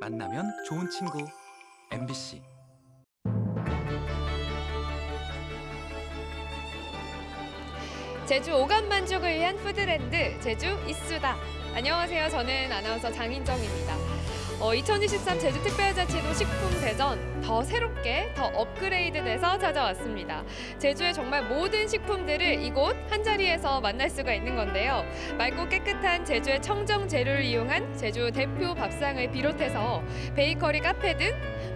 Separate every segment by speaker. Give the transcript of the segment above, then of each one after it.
Speaker 1: 만나면 좋은 친구 MBC
Speaker 2: 제주 오감 만족을 위한 푸드랜드 제주 이수다. 안녕하세요. 저는 아나운서 장인정입니다. 어, 2023 제주 특별자치도 식품 대전 더 새롭게 더 업그레이드돼서 찾아왔습니다. 제주의 정말 모든 식품들을 이곳 한 자리에서 만날 수가 있는 건데요. 맑고 깨끗한 제주의 청정 재료를 이용한 제주 대표 밥상을 비롯해서 베이커리 카페 등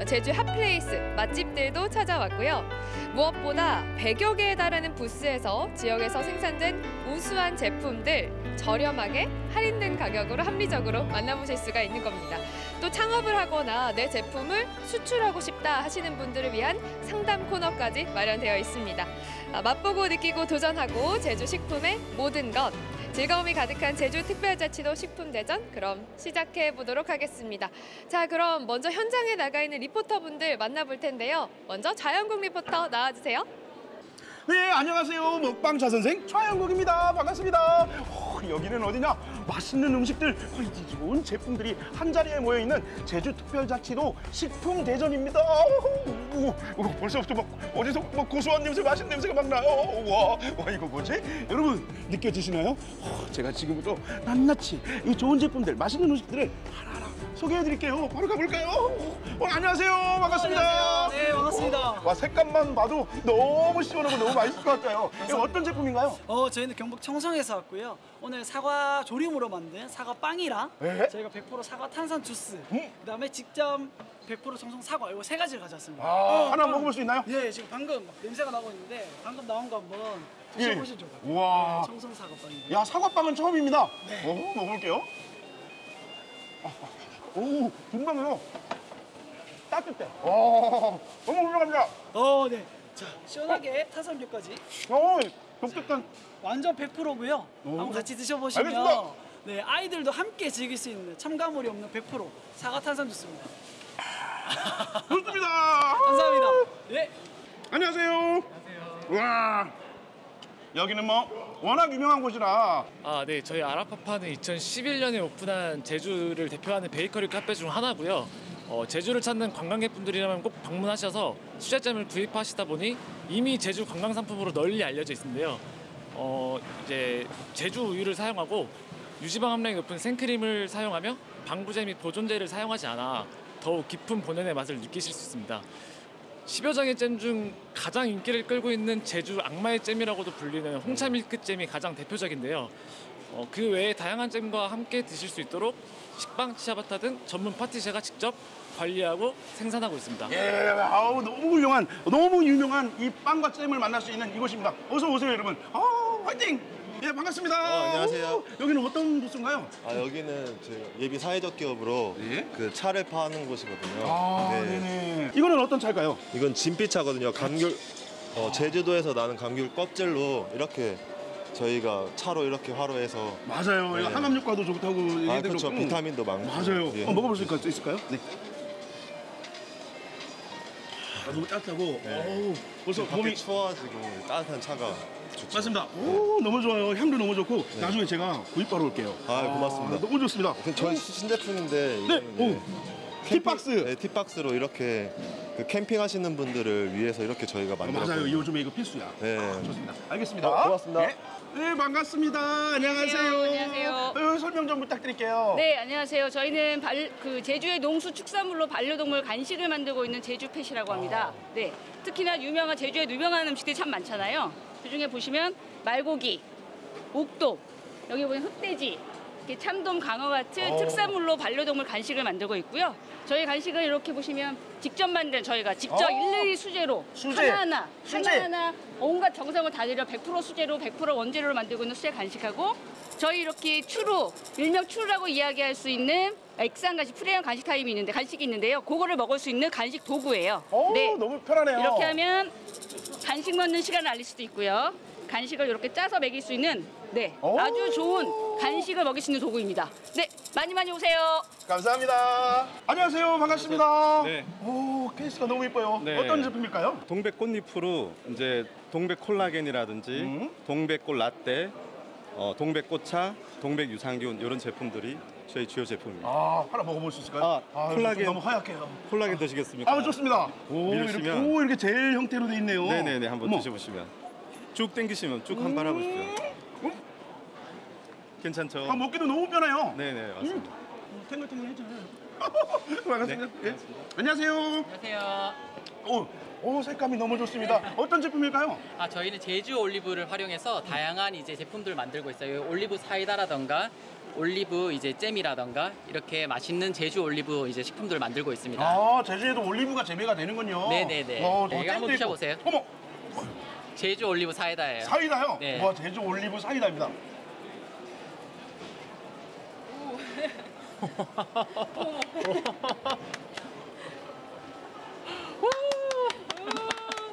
Speaker 2: 제주 hot place 맛집 들도 찾아왔고요. 무엇보다 100여 개에 달하는 부스에서 지역에서 생산된 우수한 제품들 저렴하게 할인된 가격으로 합리적으로 만나보실 수가 있는 겁니다. 또 창업을 하거나 내 제품을 수출하고 싶다 하시는 분들을 위한 상담 코너까지 마련되어 있습니다. 아, 맛보고 느끼고 도전하고 제주 식품의 모든 것 즐거움이 가득한 제주 특별자치도 식품대전 그럼 시작해 보도록 하겠습니다. 자 그럼 먼저 현장에 나가 있는 리포터분들 만나볼 텐데요. 먼저 자연국 리포터 나와주세요.
Speaker 3: 네, 안녕하세요. 먹방 자 선생 최영국입니다. 반갑습니다. 어, 여기는 어디냐? 맛있는 음식들, 좋은 제품들이 한 자리에 모여 있는 제주 특별자치도 식품 대전입니다. 오, 오, 벌써부터 막 어디서 막 고소한 냄새, 맛있는 냄새가 막 나요. 와, 와 이거 뭐지? 여러분 느껴지시나요? 어, 제가 지금부터 낱낱이 이 좋은 제품들, 맛있는 음식들을 하나하나 소개해드릴게요. 바로 가볼까요? 어, 안녕하세요. 반갑습니다.
Speaker 4: 안녕하세요. 네, 반갑습니다.
Speaker 3: 와 색감만 봐도 너무 시원하고 너무 맛있을 것 같아요. 이거 어떤 제품인가요?
Speaker 4: 어, 저희는 경북 청송에서 왔고요. 오늘 사과 조림으로 만든 사과 빵이랑
Speaker 3: 네?
Speaker 4: 저희가 100% 사과 탄산 주스,
Speaker 3: 음.
Speaker 4: 그다음에 직접 100% 청송 사과 이거 세 가지를 가져왔습니다.
Speaker 3: 아, 하나 먹어볼 수 있나요?
Speaker 4: 예, 지금 방금 냄새가 나고 있는데 방금 나온 거 한번
Speaker 3: 예.
Speaker 4: 드셔보시죠.
Speaker 3: 우와.
Speaker 4: 청송 사과 빵입니다.
Speaker 3: 야 사과빵은 처음입니다. 오, 먹어볼게요. 아, 오, 금방요. 따뜻해. 와, 너무 훌륭합니다.
Speaker 4: 어, 네. 자, 시원하게 탄산음료까지
Speaker 3: 오, 독특한.
Speaker 4: 완전 100%고요. 한번 같이 드셔보시면
Speaker 3: 알겠습니다.
Speaker 4: 네, 아이들도 함께 즐길 수 있는 첨가물이 없는 100% 사과 탄산 주스입니다.
Speaker 3: 좋습니다.
Speaker 4: 감사합니다. 네.
Speaker 3: 안녕하세요. 안녕하세요. 와, 여기는 뭐 워낙 유명한 곳이라
Speaker 5: 아, 네. 저희 아라파파는 2011년에 오픈한 제주를 대표하는 베이커리 카페 중 하나고요. 어, 제주를 찾는 관광객분들이라면 꼭 방문하셔서 수제잼을 구입하시다 보니 이미 제주 관광 상품으로 널리 알려져 있는데요. 어, 이제 제주 우유를 사용하고 유지방 함량이 높은 생크림을 사용하며 방부제 및 보존제를 사용하지 않아 더욱 깊은 본연의 맛을 느끼실 수 있습니다. 10여 장의 잼 중 가장 인기를 끌고 있는 제주 악마의 잼이라고도 불리는 홍차 밀크 잼이 가장 대표적인데요. 어, 그 외에 다양한 잼과 함께 드실 수 있도록 식빵, 치아바타 등 전문 파티셰가 직접 관리하고 생산하고 있습니다.
Speaker 3: 예, 아우 너무 훌륭한, 너무 유명한 이 빵과 잼을 만날 수 있는 이곳입니다. 어서 오세요, 여러분. 아, 화이팅! 예, 반갑습니다.
Speaker 6: 어, 안녕하세요.
Speaker 3: 오, 여기는 어떤 부스인가요?
Speaker 6: 아 여기는 저희가 예비 사회적 기업으로
Speaker 3: 예?
Speaker 6: 그 차를 파는 곳이거든요.
Speaker 3: 아,
Speaker 6: 네.
Speaker 3: 네네. 이거는 어떤 차일까요?
Speaker 6: 이건 진피차거든요. 감귤 어, 제주도에서 나는 감귤 껍질로 이렇게 저희가 차로 이렇게 화로해서
Speaker 3: 맞아요. 이거
Speaker 6: 네.
Speaker 3: 항암 효과도 좋다고
Speaker 6: 아
Speaker 3: 얘기들
Speaker 6: 그렇죠.
Speaker 3: 그렇고.
Speaker 6: 비타민도 많고.
Speaker 3: 맞아요.
Speaker 6: 예.
Speaker 3: 한번 먹어볼 수 있을까요? 있을까요? 네. 아, 너무 따뜻하고, 어우, 벌써
Speaker 6: 밖에
Speaker 3: 몸이
Speaker 6: 추워가지고 따뜻한 차가 좋죠.
Speaker 3: 맞습니다. 오, 너무 좋아요. 향도 너무 좋고 나중에 제가 구입하러 올게요.
Speaker 6: 아, 고맙습니다.
Speaker 3: 너무 좋습니다.
Speaker 6: 그 저희 신제품인데
Speaker 3: 네,
Speaker 6: 이거는
Speaker 3: 오,
Speaker 6: 예,
Speaker 3: 티박스.
Speaker 6: 네, 티박스로 이렇게 그 캠핑하시는 분들을 위해서 이렇게 저희가
Speaker 3: 아,
Speaker 6: 만들었거든요.
Speaker 3: 맞아요. 요즘에 이거 필수야.
Speaker 6: 네.
Speaker 3: 아, 좋습니다. 알겠습니다.
Speaker 6: 어, 고맙습니다.
Speaker 3: 네, 네, 반갑습니다. 안녕하세요.
Speaker 7: 안녕하세요.
Speaker 3: 어, 설명 좀 부탁드릴게요.
Speaker 7: 네, 안녕하세요. 저희는 발, 그 제주의 농수 축산물로 반려동물 간식을 만들고 있는 제주펫이라고 합니다. 네, 특히나 유명한 제주에 유명한 음식들이 참 많잖아요. 그중에 보시면 말고기, 옥돔, 여기 보면 흑돼지, 이렇게 참돔, 강어 같은
Speaker 3: 어.
Speaker 7: 특산물로 반려동물 간식을 만들고 있고요. 저희 간식은 이렇게 보시면 직접 만든 저희가 직접
Speaker 3: 어.
Speaker 7: 일일이 수제로
Speaker 3: 수제.
Speaker 7: 하나하나
Speaker 3: 수제.
Speaker 7: 하나하나 온갖 정성을 다 들여 100% 수제로 100% 원재료로 만들고 있는 수제 간식하고 저희 이렇게 츄르 일명 츄르라고 이야기할 수 있는 액상 간식 프리미엄 간식 타임이 있는데 간식이 있는데요. 그거를 먹을 수 있는 간식 도구예요.
Speaker 3: 오,
Speaker 7: 네.
Speaker 3: 너무 편하네요.
Speaker 7: 이렇게 하면 간식 먹는 시간을 알릴 수도 있고요. 간식을 이렇게 짜서 먹일 수 있는 네
Speaker 3: 오.
Speaker 7: 아주 좋은 간식을 먹일 수 있는 도구입니다. 네 많이 많이 오세요.
Speaker 3: 감사합니다. 안녕하세요. 반갑습니다.
Speaker 8: 네.
Speaker 3: 오, 케이스가 너무 이뻐요.
Speaker 8: 네.
Speaker 3: 어떤 제품일까요?
Speaker 8: 동백 꽃잎으로 이제 동백 콜라겐이라든지
Speaker 3: 음.
Speaker 8: 동백꽃 라떼, 어, 동백 꽃차, 동백 유산균 이런 제품들이
Speaker 9: 저희 주요 제품입니다.
Speaker 3: 아, 하나 먹어볼 수 있을까요?
Speaker 9: 아,
Speaker 3: 좀
Speaker 9: 콜라겐.
Speaker 3: 너무 하얗게요.
Speaker 9: 콜라겐 드시겠습니까?
Speaker 3: 아, 좋습니다. 오, 이렇게,
Speaker 9: 밀으시면-
Speaker 3: 오, 이렇게 젤 형태로 돼 있네요.
Speaker 9: 네네네 한번
Speaker 3: 어머.
Speaker 9: 드셔보시면 쭉 당기시면 쭉 한발 해보십시오.
Speaker 3: 음.
Speaker 9: 괜찮죠?
Speaker 3: 아, 먹기도 너무 편해요.
Speaker 9: 네네 맞습니다.
Speaker 3: 탱글탱글해져요. 반갑습니다. 예. 안녕하세요.
Speaker 10: 안녕하세요.
Speaker 3: 오, 오, 색감이 너무 좋습니다. 어떤 제품일까요?
Speaker 10: 아 저희는 제주 올리브를 활용해서 다양한 이제 제품들 만들고 있어요. 올리브 사이다라던가 올리브 이제 잼이라던가 이렇게 맛있는 제주 올리브 이제 식품들 을 만들고 있습니다.
Speaker 3: 아, 제주에도 올리브가 재배가 되는군요.
Speaker 10: 네네네.
Speaker 3: 어,
Speaker 10: 네, 이거 한번
Speaker 3: 있고.
Speaker 10: 드셔보세요.
Speaker 3: 어머,
Speaker 10: 제주 올리브 사이다예요.
Speaker 3: 사이다요?
Speaker 10: 네.
Speaker 3: 와, 제주 올리브 사이다입니다.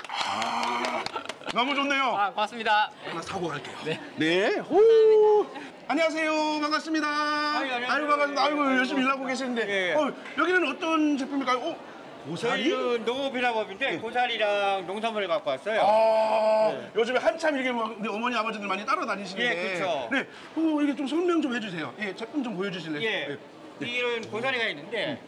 Speaker 3: 아, 너무 좋네요.
Speaker 10: 아 고맙습니다.
Speaker 3: 하나 사고 갈게요.
Speaker 10: 네.
Speaker 3: 네. 호. 안녕하세요. 반갑습니다.
Speaker 11: 안녕하세요.
Speaker 3: 아이고 반갑습니다. 아이고 열심히 일하고 계시는데.
Speaker 11: 예.
Speaker 3: 어, 여기는 어떤 제품일까요? 어, 고사리?
Speaker 11: 저희는 농업인학업인데 고사리랑 농산물을 갖고 왔어요.
Speaker 3: 아,
Speaker 11: 네.
Speaker 3: 요즘에 한참 이렇게 뭐 우리 어머니 아버지들 많이 따라다니시는데.
Speaker 11: 예, 그쵸.
Speaker 3: 네. 어, 이게 좀 설명 좀 해주세요. 예, 제품 좀 보여주실래요?
Speaker 11: 예. 이런 고사리가 있는데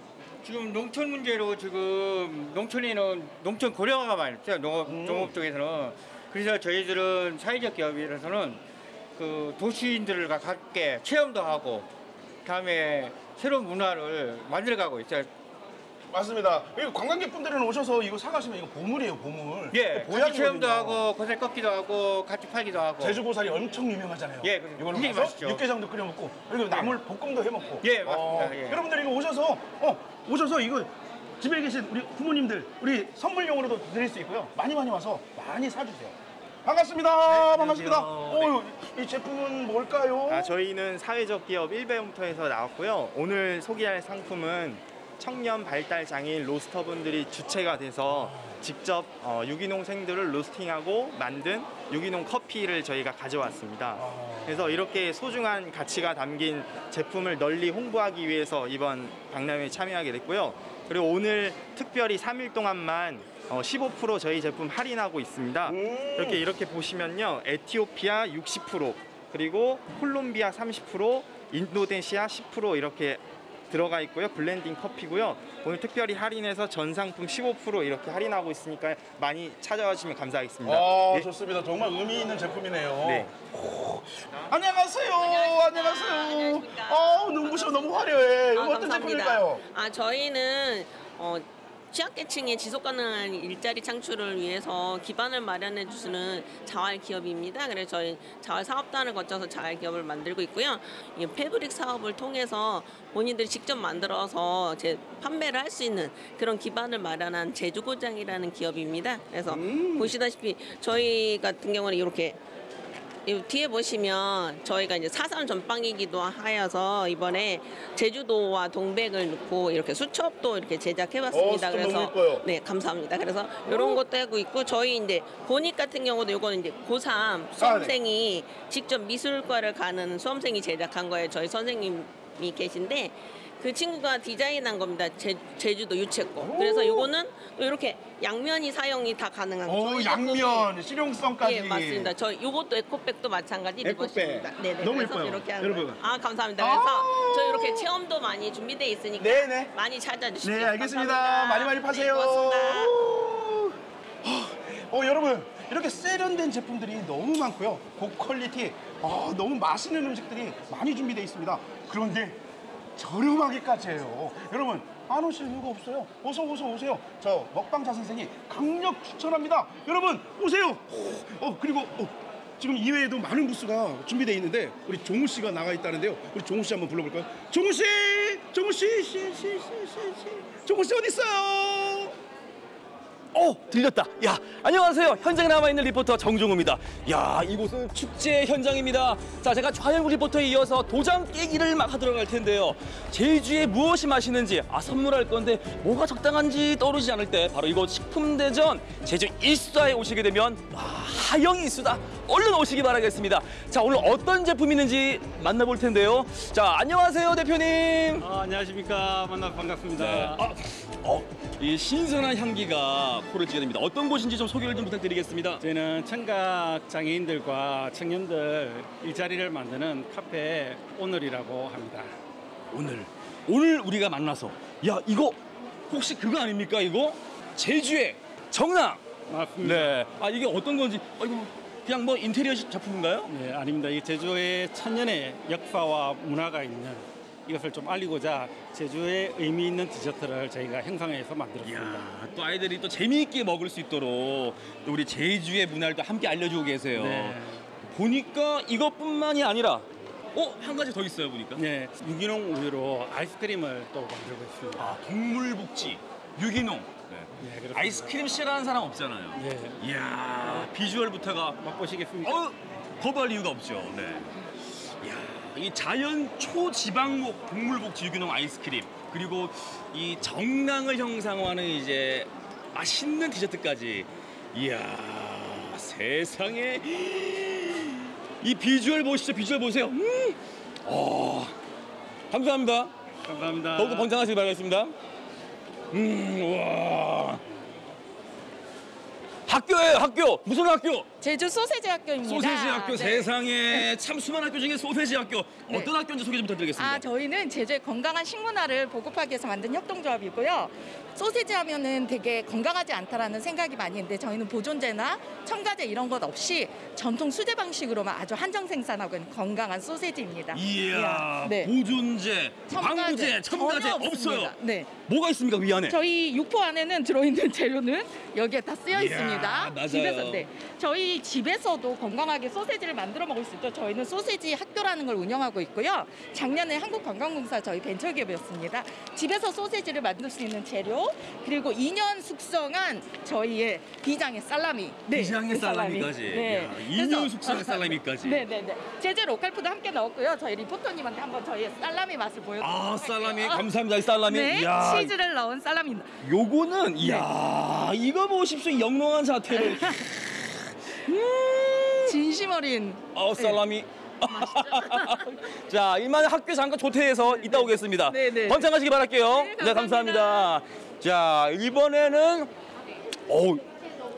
Speaker 11: 지금 농촌 문제로 지금 농촌에는 농촌 고령화가 있어요. 농업,
Speaker 3: 음.
Speaker 11: 농업 쪽에서는. 그래서 저희들은 사회적 기업이라서는 그 도시인들과 함께 체험도 하고 다음에 새로운 문화를 만들어가고 있어요.
Speaker 3: 맞습니다. 이거 관광객분들은 오셔서 이거 사가시면 이거 보물이에요, 보물.
Speaker 11: 예,
Speaker 3: 보약이거든요.
Speaker 11: 같이 체험도 하고 고사리 꺾기도 하고 같이 팔기도 하고.
Speaker 3: 제주 고사리 엄청 유명하잖아요.
Speaker 11: 예,
Speaker 3: 이걸로 가서
Speaker 11: 맛있죠.
Speaker 3: 육개장도 끓여 먹고 그리고 나물 볶음도 해 먹고.
Speaker 11: 예, 맞습니다. 예.
Speaker 3: 여러분들 이거 오셔서 어 오셔서 이거 집에 계신 우리 부모님들 우리 선물용으로도 드릴 수 있고요. 많이 많이 와서 많이 사주세요. 반갑습니다. 반갑습니다. 어, 이 제품은 뭘까요?
Speaker 12: 아, 저희는 사회적 기업 1배움터에서 나왔고요. 오늘 소개할 상품은 청년 발달 장애인 로스터분들이 주체가 돼서 직접 어, 유기농생들을 로스팅하고 만든 유기농 커피를 저희가 가져왔습니다. 그래서 이렇게 소중한 가치가 담긴 제품을 널리 홍보하기 위해서 이번 박람회에 참여하게 됐고요. 그리고 오늘 특별히 3일 동안만 어, 15% 저희 제품 할인하고 있습니다. 이렇게 이렇게 보시면요. 에티오피아 60% 그리고 콜롬비아 30% 인도네시아 10% 이렇게 들어가 있고요. 블렌딩 커피고요. 오늘 특별히 할인해서 전 상품 15% 이렇게 할인하고 있으니까 많이 찾아와 주시면 감사하겠습니다.
Speaker 3: 아,
Speaker 12: 예.
Speaker 3: 좋습니다. 정말 의미 있는 제품이네요.
Speaker 12: 네.
Speaker 3: 안녕하세요. 안녕하세요. 아, 눈부셔 너무 화려해. 이거
Speaker 13: 아,
Speaker 3: 어떤
Speaker 13: 감사합니다.
Speaker 3: 제품일까요?
Speaker 13: 아 저희는 어, 취약계층의 지속 가능한 일자리 창출을 위해서 기반을 마련해 주시는 자활 기업입니다. 그래서 저희 자활 사업단을 거쳐서 자활 기업을 만들고 있고요. 이 패브릭 사업을 통해서 본인들이 직접 만들어서 제 판매를 할 수 있는 그런 기반을 마련한 제주고장이라는 기업입니다. 그래서 보시다시피 저희 같은 경우는 이렇게 이 뒤에 보시면 저희가 이제 사상 전방이기도 하여서 이번에 제주도와 동백을 넣고 이렇게 수첩도 이렇게 제작해봤습니다.
Speaker 3: 어,
Speaker 13: 그래서. 네 감사합니다. 그래서 이런 것도 하고 있고 저희 이제 본익 같은 경우도 이거는 이제 고3 수험생이 직접 미술과를 가는 수험생이 제작한 거예요. 저희 선생님이 계신데 그 친구가 디자인한 겁니다. 제, 제주도 유채꽃. 그래서 이거는 이렇게 양면이 사용이 다 가능한
Speaker 3: 오, 양면, 실용성까지.
Speaker 13: 예, 맞습니다. 저 요것도 에코백도 마찬가지
Speaker 3: 에코백.
Speaker 13: 네네.
Speaker 3: 너무 예뻐요.
Speaker 13: 이렇게 한
Speaker 3: 여러분.
Speaker 13: 거예요. 아, 감사합니다. 그래서 저 이렇게 체험도 많이 준비되어 있으니까
Speaker 3: 네네.
Speaker 13: 많이 찾아주시죠.
Speaker 3: 네, 알겠습니다.
Speaker 13: 감사합니다.
Speaker 3: 많이 많이 파세요.
Speaker 13: 네, 고맙습니다.
Speaker 3: 어, 여러분, 이렇게 세련된 제품들이 너무 많고요. 고퀄리티, 아, 너무 맛있는 음식들이 많이 준비되어 있습니다. 그런데 저렴하기까지 해요. 여러분, 안 오실 이유가 없어요. 어서 어서 오세요. 저 먹방자 선생이 강력 추천합니다. 여러분, 오세요. 어, 그리고 어, 지금 이외에도 많은 부스가 준비되어 있는데 우리 종우 씨가 나가 있다는데요. 우리 종우 씨 한번 불러볼까요? 종우 씨, 종우 씨, 씨, 씨, 씨, 씨, 씨. 종우 씨 어디 있어요?
Speaker 14: 어 들렸다. 야 안녕하세요. 현장에 남아 있는 리포터 정종우입니다. 야 이곳은 축제 현장입니다. 자 제가 좌영국 리포터에 이어서 도장 깨기를 막 하도록 할 텐데요. 제주에 무엇이 맛있는지 아 선물할 건데 뭐가 적당한지 떠오르지 않을 때 바로 이곳 식품대전 제주 일수다에 오시게 되면 와 하영 일수다. 얼른 오시기 바라겠습니다. 자 오늘 어떤 제품이 있는지 만나볼 텐데요. 자 안녕하세요 대표님.
Speaker 15: 아, 안녕하십니까. 만나 반갑습니다.
Speaker 14: 네. 아, 어, 이 신선한 향기가 코를 찌릅니다. 어떤 곳인지 좀 소개를 좀 부탁드리겠습니다.
Speaker 15: 저희는 청각 장애인들과 청년들 일자리를 만드는 카페 오늘이라고 합니다.
Speaker 14: 오늘 오늘 우리가 만나서 야 이거 혹시 그거 아닙니까 이거 제주의 정랑
Speaker 15: 맞습니다.
Speaker 14: 네. 아 이게 어떤 건지 아, 이거 그냥 뭐 인테리어 작품인가요?
Speaker 15: 네, 아닙니다. 이 제주의 천년의 역사와 문화가 있는 이것을 좀 알리고자 제주의 의미 있는 디저트를 저희가 형성해서 만들었습니다.
Speaker 14: 아, 또 아이들이 또 재미있게 먹을 수 있도록 또 우리 제주의 문화를 또 함께 알려주고 계세요.
Speaker 15: 네.
Speaker 14: 보니까 이것뿐만이 아니라 어 한 가지 더 있어요 보니까.
Speaker 15: 네, 유기농 우유로 아이스크림을 또 만들고 있습니다.
Speaker 14: 아, 동물복지 유기농.
Speaker 15: 네, 그렇습니다.
Speaker 14: 아이스크림 싫어하는 사람 없잖아요.
Speaker 15: 네.
Speaker 14: 이야 비주얼부터가
Speaker 15: 맛보시겠습니까?
Speaker 14: 어 거부할 이유가 없죠. 네. 이 자연 초지방목 동물복 지 유기농 아이스크림 그리고 이 정랑을 형상화하는 이제 맛있는 디저트까지 이야 세상에 이 비주얼 보시죠 비주얼 보세요. 음. 어 감사합니다.
Speaker 15: 감사합니다.
Speaker 14: 더욱더 번창하시길 바라겠습니다. 음, 와. 학교예요, 학교. 무슨 학교?
Speaker 16: 제주 소세지 학교입니다.
Speaker 14: 소세지 학교
Speaker 16: 네.
Speaker 14: 세상에 참 수많은 학교 중에 소세지 학교 어떤 학교인지 소개 좀 부탁드리겠습니다.
Speaker 16: 아, 저희는 제주의 건강한 식문화를 보급하기 위해서 만든 협동조합이고요. 소세지 하면은 되게 건강하지 않다라는 생각이 많이 있는데 저희는 보존제나 첨가제 이런 것 없이 전통 수제 방식으로만 아주 한정 생산하고 있는 건강한 소세지입니다.
Speaker 14: 이야,
Speaker 16: 네.
Speaker 14: 보존제, 방부제, 첨가제 없어요.
Speaker 16: 네.
Speaker 14: 뭐가 있습니까 위 안에?
Speaker 16: 저희 육포 안에는 들어있는 재료는 여기에 다 쓰여
Speaker 14: 이야,
Speaker 16: 있습니다.
Speaker 14: 맞아요.
Speaker 16: 집에서 네. 저희 집에서도 건강하게 소세지를 만들어 먹을 수 있죠. 저희는 소세지 학교라는 걸 운영하고 있고요. 작년에 한국관광공사 저희 벤처기업이었습니다. 집에서 소세지를 만들 수 있는 재료 그리고 2년 숙성한 저희의 비장의 살라미. 네,
Speaker 14: 비장의
Speaker 16: 그
Speaker 14: 살라미까지.
Speaker 16: 네.
Speaker 14: 야,
Speaker 16: 그래서-
Speaker 14: 2년 숙성의 살라미까지.
Speaker 16: 네네네. 제주 local food 함께 넣었고요. 저희 리포터님한테 한번 저희의 살라미 맛을 보여드릴게요.
Speaker 14: 아, 살라미 감사합니다. 이 살라미.
Speaker 16: 네,
Speaker 14: 이야,
Speaker 16: 치즈를 넣은 살라미입니다.
Speaker 14: 요거는
Speaker 16: 네.
Speaker 14: 이야, 이거 보십시오. 이 영롱한 자태를.
Speaker 16: 진심 어린.
Speaker 14: 어, 살라미. 자, 이만 학교 잠깐 조퇴해서 이따 오겠습니다.
Speaker 16: 네네.
Speaker 14: 번창하시기 바랄게요.
Speaker 16: 네,
Speaker 14: 감사합니다. 자, 이번에는 어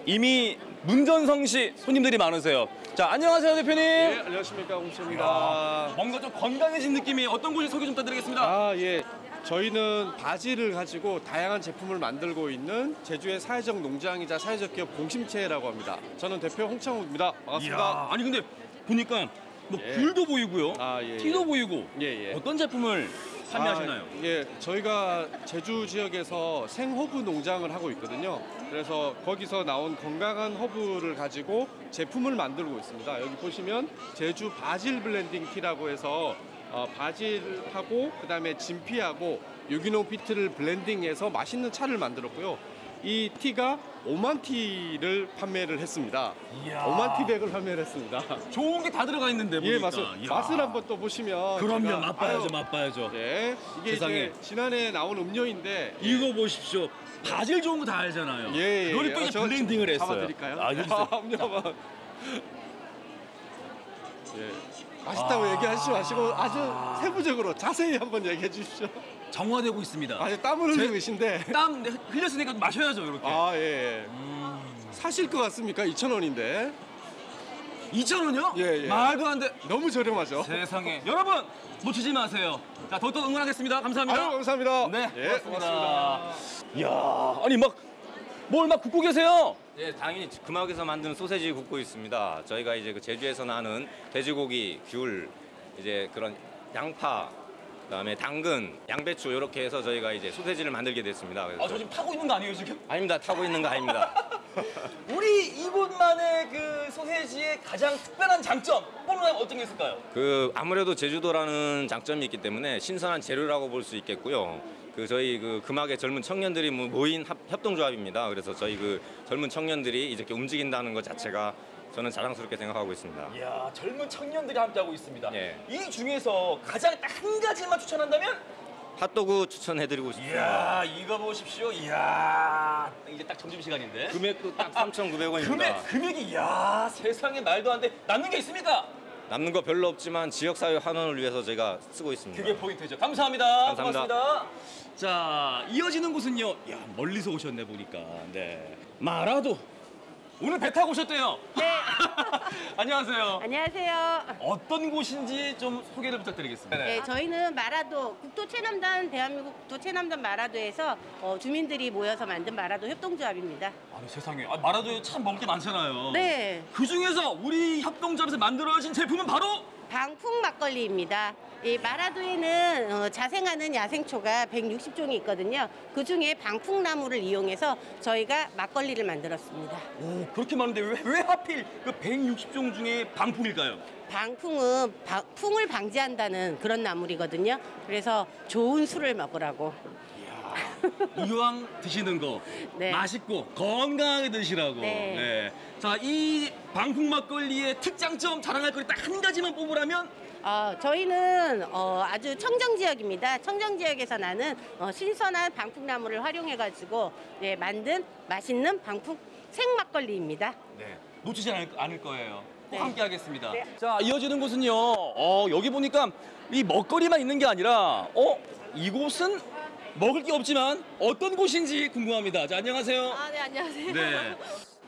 Speaker 14: 이미 문전성 시 손님들이 많으세요. 자, 안녕하세요, 대표님.
Speaker 9: 네, 안녕하십니까 홍수입니다.
Speaker 14: 뭔가 좀 건강해진 느낌이 어떤 곳이 소개 좀 부탁드리겠습니다.
Speaker 9: 아 예, 저희는 바질을 가지고 다양한 제품을 만들고 있는 제주의 사회적 농장이자 사회적 기업 공심채라고 합니다. 저는 대표 홍창욱입니다. 반갑습니다.
Speaker 14: 이야, 아니 근데 보니까 뭐
Speaker 9: 예.
Speaker 14: 귤도 보이고요,
Speaker 9: 아, 예,
Speaker 14: 티도
Speaker 9: 예.
Speaker 14: 보이고
Speaker 9: 예, 예.
Speaker 14: 어떤 제품을 판매하시나요?
Speaker 9: 아, 예, 저희가 제주 지역에서 생허브 농장을 하고 있거든요. 그래서 거기서 나온 건강한 허브를 가지고 제품을 만들고 있습니다. 여기 보시면 제주 바질 블렌딩 티라고 해서 어, 바질하고 그 다음에 진피하고 유기농 비트를 블렌딩해서 맛있는 차를 만들었고요. 이 티가 5만 티를 판매를 했습니다.
Speaker 14: 이야.
Speaker 9: 5만 티백을 판매를 했습니다.
Speaker 14: 좋은 게 다 들어가 있는데 보니까.
Speaker 9: 예, 맛을,
Speaker 14: 이야.
Speaker 9: 맛을 한번 또 보시면
Speaker 14: 그럼요,
Speaker 9: 제가-
Speaker 14: 맛봐야죠,
Speaker 9: 아유,
Speaker 14: 맛봐야죠.
Speaker 9: 네, 이게
Speaker 14: 세상에.
Speaker 9: 이제 지난해 나온 음료인데
Speaker 14: 이거 보십시오. 바질 좋은 거 다 알잖아요.
Speaker 9: 예, 예.
Speaker 14: 그걸 또
Speaker 9: 아,
Speaker 14: 이제
Speaker 9: 저-
Speaker 14: 블렌딩을 했어요.
Speaker 9: 잡아드릴까요?
Speaker 14: 아, 여기서.
Speaker 9: 음료만. 예. 맛있다고
Speaker 14: 아.
Speaker 9: 얘기하시지 마시고 아주 세부적으로 자세히 한번 얘기해 주십시오.
Speaker 14: 정화되고 있습니다.
Speaker 9: 아주 땀을 흘리고 계신데.
Speaker 14: 땀 흘렸으니까 마셔야죠, 이렇게.
Speaker 9: 아, 예. 예. 사실 것 같습니까? 2,000원인데.
Speaker 14: 2,000원이요?
Speaker 9: 예, 예.
Speaker 14: 말도 안 돼.
Speaker 9: 너무 저렴하죠?
Speaker 14: 세상에. 여러분, 놓치지 마세요. 자, 더욱더 응원하겠습니다. 감사합니다.
Speaker 9: 감사합니다.
Speaker 14: 네,
Speaker 9: 예,
Speaker 14: 고맙습니다. 이야, 아니 막 뭘 막 굽고 계세요?
Speaker 17: 예, 당연히 금학에서 만드는 소세지 굽고 있습니다. 저희가 이제 그 제주에서 나는 돼지고기, 귤, 이제 그런 양파, 그다음에 당근, 양배추 이렇게 해서 저희가 이제 소세지를 만들게 됐습니다.
Speaker 14: 아, 저 지금 타고 있는 거 아니에요, 지금?
Speaker 17: 아닙니다. 타고 있는 거 아닙니다.
Speaker 14: 우리 이곳만의 그 소세지의 가장 특별한 장점 뽀로나면 어떤 게 있을까요?
Speaker 17: 그 아무래도 제주도라는 장점이 있기 때문에 신선한 재료라고 볼 수 있겠고요. 그 저희 그 금학의 젊은 청년들이 모- 모인 합- 협동조합입니다. 그래서 저희 그 젊은 청년들이 이렇게 움직인다는 것 자체가 저는 자랑스럽게 생각하고 있습니다.
Speaker 14: 이야, 젊은 청년들이 함께하고 있습니다.
Speaker 17: 예.
Speaker 14: 이 중에서 가장 딱 한 가지만 추천한다면?
Speaker 17: 핫도그 추천해드리고 싶습니다.
Speaker 14: 이야, 이거 보십시오. 이야, 이제 딱 점심 시간인데.
Speaker 17: 금액도 딱 3,900원입니다.
Speaker 14: 금액, 금액이 이야, 세상에 말도 안 돼. 남는 게 있습니까?
Speaker 17: 남는 거 별로 없지만 지역사회 환원을 위해서 제가 쓰고 있습니다.
Speaker 14: 그게 포인트죠. 감사합니다.
Speaker 17: 감사합니다.
Speaker 14: 고맙습니다. 자, 이어지는 곳은요. 야, 멀리서 오셨네 보니까. 네. 마라도. 오늘 배 타고 오셨대요.
Speaker 18: 네.
Speaker 14: 안녕하세요.
Speaker 18: 안녕하세요.
Speaker 14: 어떤 곳인지 좀 소개를 부탁드리겠습니다.
Speaker 18: 네, 저희는 마라도 국토 체남단 대한민국 국토 체남단 마라도에서 어, 주민들이 모여서 만든 마라도 협동조합입니다.
Speaker 14: 아니 세상에 아, 마라도에 참 먹을 게 많잖아요.
Speaker 18: 네.
Speaker 14: 그 중에서 우리 협동조합에서 만들어진 제품은 바로
Speaker 18: 방풍 막걸리입니다. 이 마라도에는 어, 자생하는 야생초가 160종이 있거든요. 그 중에 방풍나무를 이용해서 저희가 막걸리를 만들었습니다.
Speaker 14: 오 그렇게 많은데 왜, 왜 하필 그 160종 중에 방풍일까요?
Speaker 18: 방풍은 바- 풍을 방지한다는 그런 나물이거든요. 그래서 좋은 술을 먹으라고.
Speaker 14: 이왕 드시는 거
Speaker 18: 네.
Speaker 14: 맛있고 건강하게 드시라고.
Speaker 18: 네.
Speaker 14: 자, 이 방풍 막걸리의 특장점 자랑할 거리 딱 한 가지만 뽑으라면
Speaker 18: 어, 저희는 어, 아주 청정 지역입니다. 청정 지역에서 나는 어, 신선한 방풍나무를 활용해가지고 예, 만든 맛있는 방풍 생막걸리입니다.
Speaker 14: 네. 놓치지 않을, 않을 거예요. 꼭
Speaker 18: 네.
Speaker 14: 함께 하겠습니다.
Speaker 18: 네.
Speaker 14: 자, 이어지는 곳은요. 어, 여기 보니까 이 먹거리만 있는 게 아니라 어, 이곳은 먹을 게 없지만 어떤 곳인지 궁금합니다. 자, 안녕하세요.
Speaker 19: 아, 네, 안녕하세요.
Speaker 14: 네.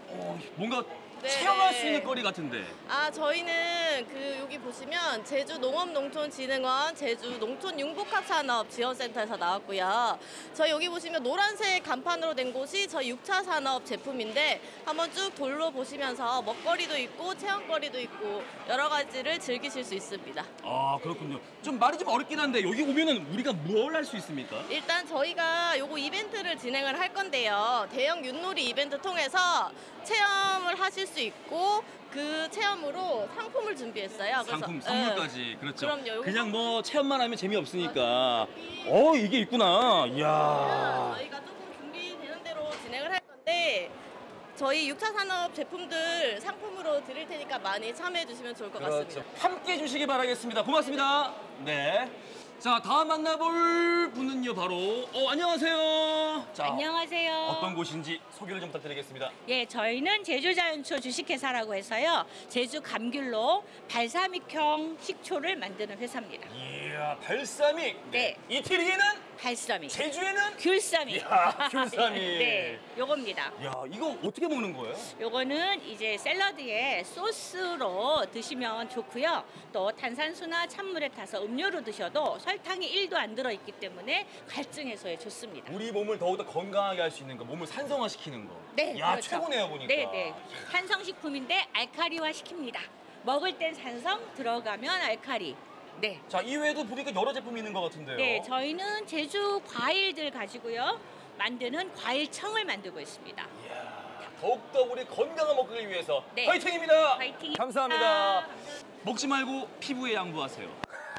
Speaker 14: 어, 뭔가
Speaker 19: 네,
Speaker 14: 체험할
Speaker 19: 네.
Speaker 14: 수 있는 거리 같은데.
Speaker 19: 아, 저희는 그 여기 보시면 제주 농업농촌진흥원 제주 농촌융복합산업 지원센터에서 나왔고요. 저희 여기 보시면 노란색 간판으로 된 곳이 저희 6차 산업 제품인데 한번 쭉 돌로 보시면서 먹거리도 있고 체험거리도 있고 여러 가지를 즐기실 수 있습니다.
Speaker 14: 아, 그렇군요. 좀 말이 좀 어렵긴 한데 여기 오면은 우리가 뭘 할 수 있습니까?
Speaker 19: 일단 저희가 요거 이벤트를 진행을 할 건데요. 대형 윷놀이 이벤트 통해서 체험을 하실 수 있고 그 체험으로 상품을 준비했어요.
Speaker 14: 상품
Speaker 19: 예.
Speaker 14: 선물까지 그렇죠.
Speaker 19: 그럼요.
Speaker 14: 그냥 뭐 체험만 하면 재미없으니까. 어 이게 있구나. 이야.
Speaker 19: 저희가 조금 준비되는 대로 진행을 할 건데 저희 6차 산업 제품들 상품으로 드릴 테니까 많이 참여해 주시면 좋을 것 같습니다.
Speaker 14: 그렇죠. 함께 해 주시기 바라겠습니다. 고맙습니다. 네. 자 다음 만나볼 분은요 바로 어 안녕하세요. 자,
Speaker 20: 안녕하세요.
Speaker 14: 어떤 곳인지 소개를 좀 부탁드리겠습니다.
Speaker 20: 예, 저희는 제주자연초 주식회사라고 해서요. 제주 감귤로 발사믹형 식초를 만드는 회사입니다.
Speaker 14: 이 야 발사믹.
Speaker 20: 네.
Speaker 14: 이태리에는
Speaker 20: 발사믹.
Speaker 14: 제주에는
Speaker 20: 귤사믹.
Speaker 14: 이야, 귤사믹.
Speaker 20: 네, 요겁니다.
Speaker 14: 야 이거 어떻게 먹는 거예요?
Speaker 20: 요거는 이제 샐러드에 소스로 드시면 좋고요. 또 탄산수나 찬물에 타서 음료로 드셔도 설탕이 1도 안 들어 있기 때문에 갈증 해소에 좋습니다.
Speaker 14: 우리 몸을 더욱더 건강하게 할 수 있는 거, 몸을 산성화시키는 거.
Speaker 20: 네,
Speaker 14: 야
Speaker 20: 그렇죠.
Speaker 14: 최고네요 보니까.
Speaker 20: 네, 네. 산성식품인데 알카리화 시킵니다. 먹을 땐 산성, 들어가면 알카리. 네.
Speaker 14: 자 이외에도 보니까 여러 제품이 있는 것 같은데요.
Speaker 20: 네, 저희는 제주 과일들 가지고요. 만드는 과일청을 만들고 있습니다.
Speaker 14: 더욱더 우리 건강한 먹기를 위해서
Speaker 20: 네.
Speaker 14: 화이팅입니다.
Speaker 20: 화이팅입니다.
Speaker 14: 감사합니다. 먹지 말고 피부에 양보하세요.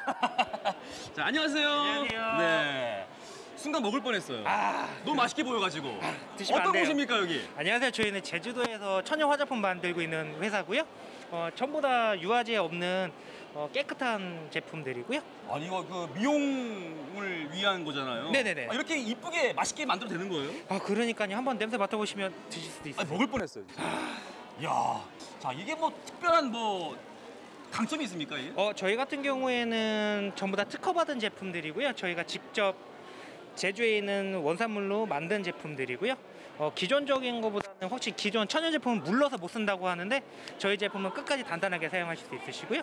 Speaker 14: 자 안녕하세요.
Speaker 21: 안녕하세요.
Speaker 14: 네. 순간 먹을 뻔했어요. 너무 맛있게 보여가지고.
Speaker 21: 드시면 안
Speaker 14: 어떤
Speaker 21: 돼요.
Speaker 14: 곳입니까 여기?
Speaker 21: 안녕하세요. 저희는 제주도에서 천연 화장품 만들고 있는 회사고요. 어, 전부 다 유화제 없는 어, 깨끗한 제품들이고요.
Speaker 14: 아니 이거 그 미용을 위한 거잖아요.
Speaker 21: 네네네.
Speaker 14: 아, 이렇게 이쁘게 맛있게 만들어 되는 거예요?
Speaker 21: 아 그러니까요. 한번 냄새 맡아보시면 드실 수도 있어요.
Speaker 14: 아, 먹을 뻔했어요. 야, 자 이게 뭐 특별한 뭐 강점이 있습니까? 이게?
Speaker 21: 어, 저희 같은 경우에는 전부 다 특허받은 제품들이고요. 저희가 직접 제주에 있는 원산물로 만든 제품들이고요. 어, 기존적인 것보다는 혹시 기존 천연 제품은 물러서 못 쓴다고 하는데 저희 제품은 끝까지 단단하게 사용하실 수 있으시고요.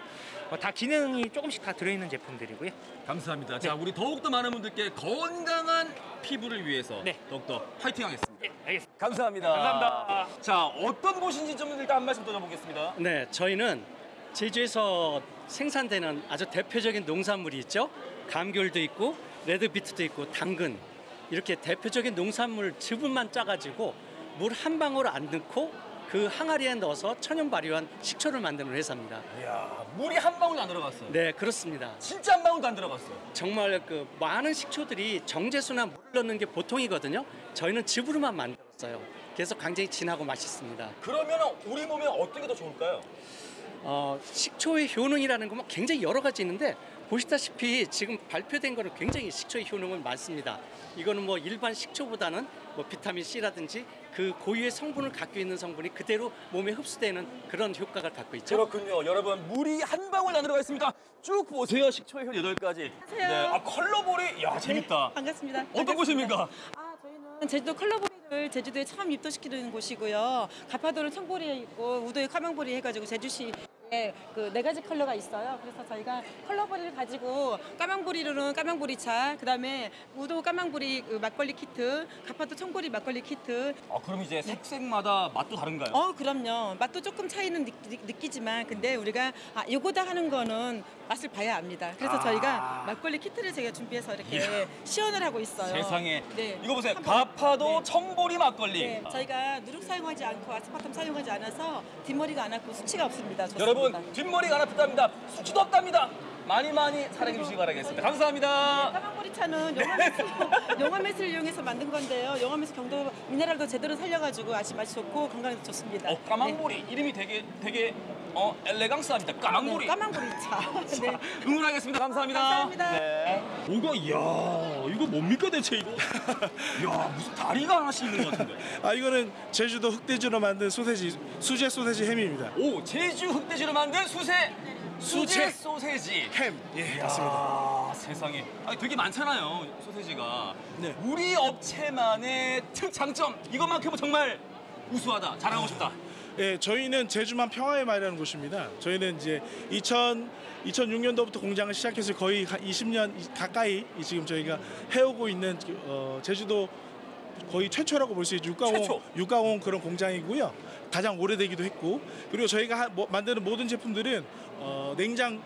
Speaker 21: 어, 다 기능이 조금씩 다 들어있는 제품들이고요.
Speaker 14: 감사합니다.
Speaker 21: 네.
Speaker 14: 자, 우리 더욱더 많은 분들께 건강한 피부를 위해서 더욱더 파이팅 하겠습니다.
Speaker 21: 네, 알겠습니다.
Speaker 14: 감사합니다.
Speaker 21: 감사합니다.
Speaker 14: 자, 어떤 곳인지 좀 일단 한 말씀 드려보겠습니다.
Speaker 22: 네, 저희는 제주에서 생산되는 아주 대표적인 농산물이 있죠. 감귤도 있고 레드비트도 있고 당근 이렇게 대표적인 농산물 즙을만 짜가지고 물 한 방울 안 넣고 그 항아리에 넣어서 천연 발효한 식초를 만드는 회사입니다.
Speaker 14: 이야, 물이 한 방울도 안 들어갔어요.
Speaker 22: 네, 그렇습니다.
Speaker 14: 진짜 한 방울도 안 들어갔어요.
Speaker 22: 정말 그 많은 식초들이 정제수나 물을 넣는 게 보통이거든요. 저희는 즙으로만 만들었어요. 그래서 굉장히 진하고 맛있습니다.
Speaker 14: 그러면 우리 몸에 어떤 게 더 좋을까요?
Speaker 22: 어, 식초의 효능이라는 건 굉장히 여러 가지 있는데 보시다시피 지금 발표된 거는 굉장히 식초의 효능은 많습니다. 이거는 뭐 일반 식초보다는 뭐 비타민 C라든지 그 고유의 성분을 갖고 있는 성분이 그대로 몸에 흡수되는 그런 효과를 갖고 있죠.
Speaker 14: 그렇군요. 여러분, 물이 한 방울 안 들어가 있습니다. 쭉 보세요. 식초의 효 여덟 가지 네. 아, 컬러볼이 야, 재밌다.
Speaker 23: 반갑습니다.
Speaker 14: 어떤 곳입니까?
Speaker 23: 제주도 컬러보이를
Speaker 24: 을 제주도에 처음 입도시키는 곳이고요. 가파도는 청보리에 있고 우도에 까망보리 해가지고 제주시 그 네 가지 컬러가 있어요. 그래서 저희가 컬러보리를 가지고 까망보리로는 까망보리차, 그다음에 우도 까망보리 그 막걸리 키트, 가파도 청보리 막걸리 키트.
Speaker 14: 아, 그럼 이제 색색마다 맛도 다른가요?
Speaker 24: 어, 그럼요. 맛도 조금 차이는 느끼, 지만 근데 우리가 아, 요거다 하는 거는 맛을 봐야 압니다. 그래서
Speaker 14: 아.
Speaker 24: 저희가 막걸리 키트를 저희가 준비해서 이렇게
Speaker 14: 이야.
Speaker 24: 시연을 하고 있어요.
Speaker 14: 세상에.
Speaker 24: 네.
Speaker 14: 이거 보세요. 가파도 청보리 막걸리.
Speaker 24: 네, 저희가 누룩 사용하지 않고 아스파탐 사용하지 않아서 뒷머리가 안 아프고 수치가 없습니다. 좋습니다.
Speaker 14: 여러분 뒷머리가 안 아프답니다. 수치도 없답니다. 많이 많이 사랑해 주시기 바라겠습니다. 감사합니다.
Speaker 24: 까망보리 차는 영화매스, 영화매스를 이용해서 만든 건데요. 영화매스 경도 미네랄도 제대로 살려가지고 아주 맛이 좋고 건강에도 좋습니다.
Speaker 14: 어, 까망보리 이름이 되게 되게 어 엘레강스합니다. 까망보리.
Speaker 24: 네, 까망보리 차. 네.
Speaker 14: 응원하겠습니다. 감사합니다.
Speaker 24: 감사합니다.
Speaker 14: 네. 이거 이야 이거 뭡니까 대체 이거? 야 무슨 다리가 하나씩 있는 것 같은데.
Speaker 23: 아 이거는 제주도 흑돼지로 만든 소세지 수제 소세지 햄입니다.
Speaker 14: 오 제주 흑돼지로 만든 수세 수제 소세지
Speaker 23: 햄. 예,
Speaker 14: 이야,
Speaker 23: 맞습니다.
Speaker 14: 세상에. 아니 되게 많잖아요 소세지가.
Speaker 23: 네.
Speaker 14: 우리 업체만의 특 장점 이것만큼은 정말 우수하다. 자랑하고 싶다.
Speaker 23: 예, 저희는 제주만 평화의 말이라는 곳입니다. 저희는 이제 2000 2006년도부터 공장을 시작해서 거의 20년 가까이 지금 저희가 해오고 있는 어, 제주도 거의 최초라고 볼 수 있죠. 육가공
Speaker 14: 최초.
Speaker 23: 육가공 그런 공장이고요. 가장 오래되기도 했고 그리고 저희가 하- 뭐- 만드는 모든 제품들은 어, 냉장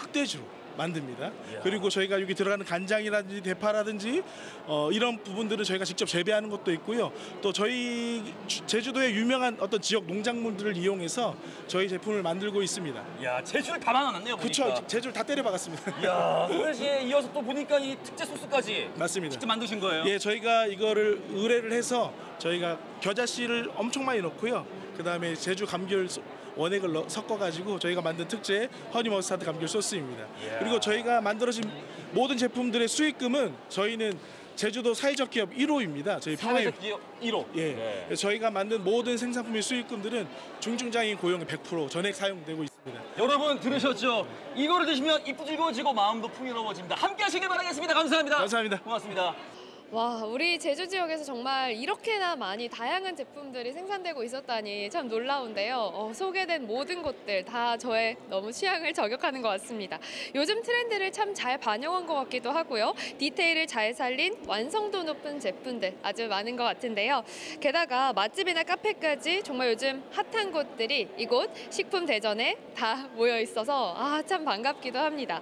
Speaker 23: 흑돼지로 만듭니다. 그리고 저희가 여기 들어가는 간장이라든지 대파라든지 어, 이런 부분들은 저희가 직접 재배하는 것도 있고요. 또 저희 주- 제주도의 유명한 어떤 지역 농작물들을 이용해서 저희 제품을 만들고 있습니다.
Speaker 14: 야 제주를 다 만나놨네요. 보니까.
Speaker 23: 제주를 다 때려 박았습니다.
Speaker 14: 야 소세지에 이어서 또 보니까 이 특제 소스까지
Speaker 23: 맞습니다.
Speaker 14: 직접 만드신 거예요?
Speaker 23: 예, 저희가 이거를 의뢰를 해서 저희가 겨자씨를 엄청 많이 넣고요. 그 다음에 제주 감귤 소- 원액을 넣- 섞어가지고 저희가 만든 특제 허니 머스타드 감귤 소스입니다.
Speaker 14: 이야.
Speaker 23: 그리고 저희가 만들어진 모든 제품들의 수익금은 저희는 제주도 사회적 기업 1호입니다. 저희 평화의
Speaker 14: 사회적 기업 1호.
Speaker 23: 예.
Speaker 14: 네.
Speaker 23: 저희가 만든 모든 생산품의 수익금들은 중증장애인 고용의 100% 전액 사용되고 있습니다.
Speaker 14: 여러분 들으셨죠? 이거를 드시면 입도 즐거워지고 마음도 풍요로워집니다. 함께 하시길 바라겠습니다. 감사합니다.
Speaker 23: 감사합니다.
Speaker 14: 고맙습니다.
Speaker 2: 와, 우리 제주 지역에서 정말 이렇게나 많이 다양한 제품들이 생산되고 있었다니 참 놀라운데요. 어, 소개된 모든 곳들 다 저의 너무 취향을 저격하는 것 같습니다. 요즘 트렌드를 참 잘 반영한 것 같기도 하고요. 디테일을 잘 살린 완성도 높은 제품들 아주 많은 것 같은데요. 게다가 맛집이나 카페까지 정말 요즘 핫한 곳들이 이곳 식품 대전에 다 모여 있어서 아, 참 반갑기도 합니다.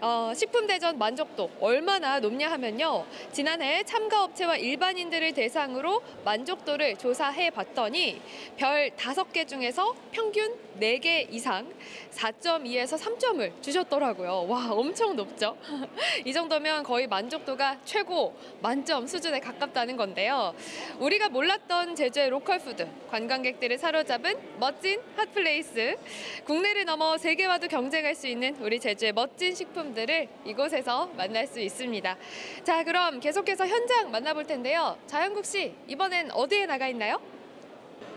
Speaker 2: 어, 식품 대전 만족도 얼마나 높냐 하면요. 지난해 참가 업체와 일반인들을 대상으로 만족도를 조사해 봤더니 별 다섯 개 중에서 평균 네 개 이상 4.2에서 3점을 주셨더라고요. 와, 엄청 높죠? 이 정도면 거의 만족도가 최고 만점 수준에 가깝다는 건데요. 우리가 몰랐던 제주의 로컬 푸드, 관광객들을 사로잡은 멋진 핫플레이스, 국내를 넘어 세계와도 경쟁할 수 있는 우리 제주의 멋진 식품들을 이곳에서 만날 수 있습니다. 자, 그럼 계속해서 현장 만나볼 텐데요. 자영국 씨, 이번엔 어디에 나가 있나요?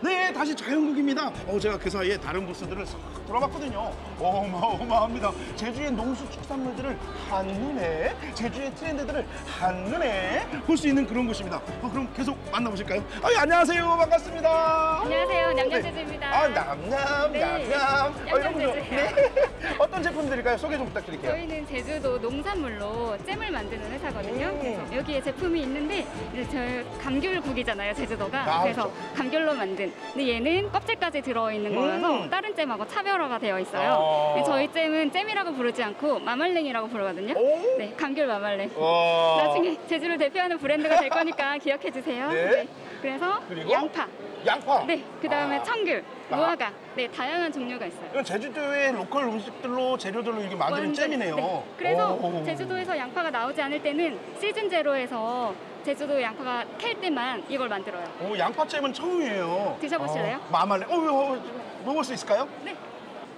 Speaker 3: 네, 다시 자연국입니다. 어, 제가 그 사이에 다른 부스들을 싹 돌아봤거든요. 어마어마합니다. 제주의 농수축산물들을 한눈에, 제주의 트렌드들을 한눈에 볼 수 있는 그런 곳입니다. 어, 그럼 계속 만나보실까요? 아, 예, 안녕하세요. 반갑습니다.
Speaker 25: 안녕하세요.
Speaker 3: 오,
Speaker 25: 냠냠제주입니다.
Speaker 3: 네. 아, 냠냠,
Speaker 25: 네.
Speaker 3: 냠냠. 어, 이런.
Speaker 25: 냠냠제주예요.
Speaker 3: 네. 어떤 제품들일까요? 소개 좀 부탁드릴게요.
Speaker 25: 저희는 제주도 농산물로 잼을 만드는 회사거든요. 그래서 여기에 제품이 있는데 이제 저 감귤국이잖아요, 제주도가.
Speaker 26: 아,
Speaker 25: 그래서
Speaker 26: 그렇죠.
Speaker 25: 감귤로 만든. 근데 얘는 껍질까지 들어있는
Speaker 26: 음.
Speaker 25: 거라서 다른 잼하고 차별화가 되어 있어요.
Speaker 26: 아.
Speaker 25: 저희 잼은 잼이라고 부르지 않고 마말랭이라고 부르거든요. 네, 감귤 마말랭.
Speaker 26: 와.
Speaker 25: 나중에 제주를 대표하는 브랜드가 될 거니까 기억해 주세요.
Speaker 3: 네.
Speaker 25: 그래서
Speaker 3: 그리고?
Speaker 25: 양파.
Speaker 3: 양파.
Speaker 25: 네, 그 다음에
Speaker 3: 아.
Speaker 25: 청귤,
Speaker 3: 아.
Speaker 25: 무화과. 네, 다양한 종류가 있어요.
Speaker 3: 이건 제주도의 로컬 음식들로 재료들로 이렇게 만드는
Speaker 25: 완전-
Speaker 3: 잼이네요.
Speaker 25: 네. 그래서
Speaker 3: 오.
Speaker 25: 제주도에서 양파가 나오지 않을 때는 시즌 제로에서 제주도 양파가 캘 때만 이걸 만들어요.
Speaker 3: 오, 양파잼은 처음이에요.
Speaker 25: 드셔보실래요?
Speaker 3: 어, 마말레. 어, 어, 어, 먹을 수 있을까요?
Speaker 25: 네.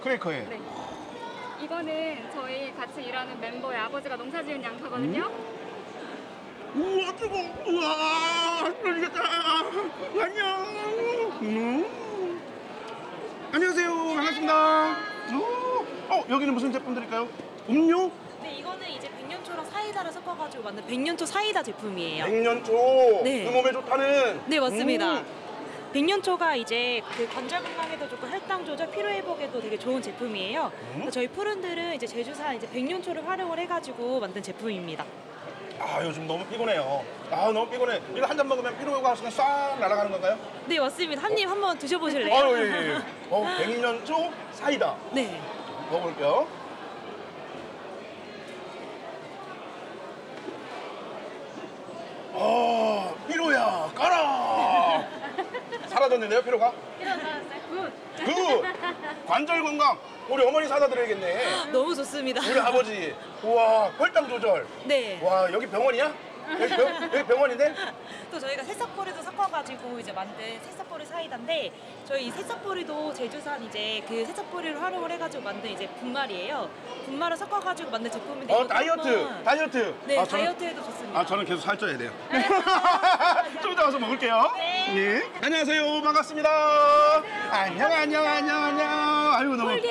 Speaker 3: 크래커에.
Speaker 25: 네. 이거는 저희 같이 일하는 멤버의 아버지가 농사 지은 양파거든요.
Speaker 3: 우와, 뜨거. 우와, 떨리겠다. 안녕. 음. 안녕하세요. 반갑습니다. 오, 어, 여기는 무슨 제품들일까요? 음료?
Speaker 27: 네, 이거는 이제 백년초랑 사이다를 섞어가지고 만든 백년초 사이다 제품이에요.
Speaker 3: 백년초
Speaker 27: 네.
Speaker 3: 그 몸에 좋다는.
Speaker 27: 네, 맞습니다.
Speaker 3: 음.
Speaker 27: 백년초가 이제 그 관절 건강에도 좋고 혈당 조절, 피로 회복에도 되게 좋은 제품이에요. 그래서 저희 푸른들은 이제 제주산 이제 백년초를 활용을 해가지고 만든 제품입니다.
Speaker 3: 아 요즘 너무 피곤해요. 아 너무 피곤해. 이거 한 잔 먹으면 피로가 싹 날아가는 건가요?
Speaker 27: 네, 맞습니다. 한 입 한번 드셔보실래요?
Speaker 3: 아유 예, 예. 어 백년초 사이다.
Speaker 27: 네.
Speaker 3: 먹어볼게요. 아 피로야 까라. 사라졌는데요 피로가? 그 관절 건강 우리 어머니 사다 드려야겠네.
Speaker 27: 너무 좋습니다.
Speaker 3: 우리 아버지 우와 혈당 조절.
Speaker 27: 네.
Speaker 3: 와 여기 병원이야? 여기, 병, 여기 병원인데?
Speaker 27: 또 저희가 새싹보리도 섞어가지고 이제 만든 새싹보리 사이다인데 저희 이 새싹보리도 제주산 이제 그 새싹보리를 활용을 해가지고 만든 이제 분말이에요. 분말을 섞어가지고 만든 제품인데
Speaker 3: 어 다이어트
Speaker 27: 한번-
Speaker 3: 다이어트.
Speaker 27: 네
Speaker 3: 아, 저는-
Speaker 27: 다이어트에도 좋습니다.
Speaker 3: 아 저는 계속 살쪄야 돼요. 좀 이따 가서 먹을게요. 네. 안녕하세요 반갑습니다. 안녕 안녕 안녕 안녕. 아유 너무. 아유,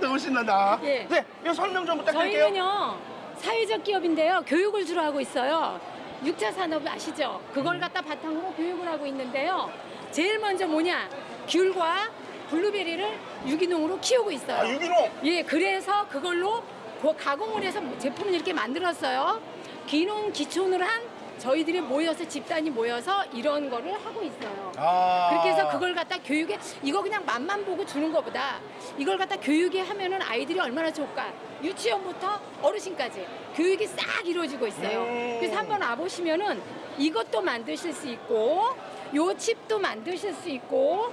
Speaker 3: 너무 신난다.
Speaker 28: 예.
Speaker 3: 네, 이거 설명 좀 부탁드릴게요.
Speaker 28: 저희는요 사회적 기업인데요. 교육을 주로 하고 있어요. 6차 산업 아시죠? 그걸 갖다 바탕으로 교육을 하고 있는데요. 제일 먼저 뭐냐? 귤과 블루베리를 유기농으로 키우고 있어요.
Speaker 3: 아, 유기농?
Speaker 28: 예 그래서 그걸로 그 가공을 해서 제품을 이렇게 만들었어요. 기농 기촌을 한 저희들이 모여서 집단이 모여서 이런 거를 하고 있어요.
Speaker 3: 아.
Speaker 28: 그렇게 해서 그걸 갖다 교육에 이거 그냥 맛만 보고 주는 것보다 이걸 갖다 교육에 하면은 아이들이 얼마나 좋을까. 유치원부터 어르신까지 교육이 싹 이루어지고 있어요.
Speaker 3: 음.
Speaker 28: 그래서 한번 와보시면은 이것도 만드실 수 있고 요 칩도 만드실 수 있고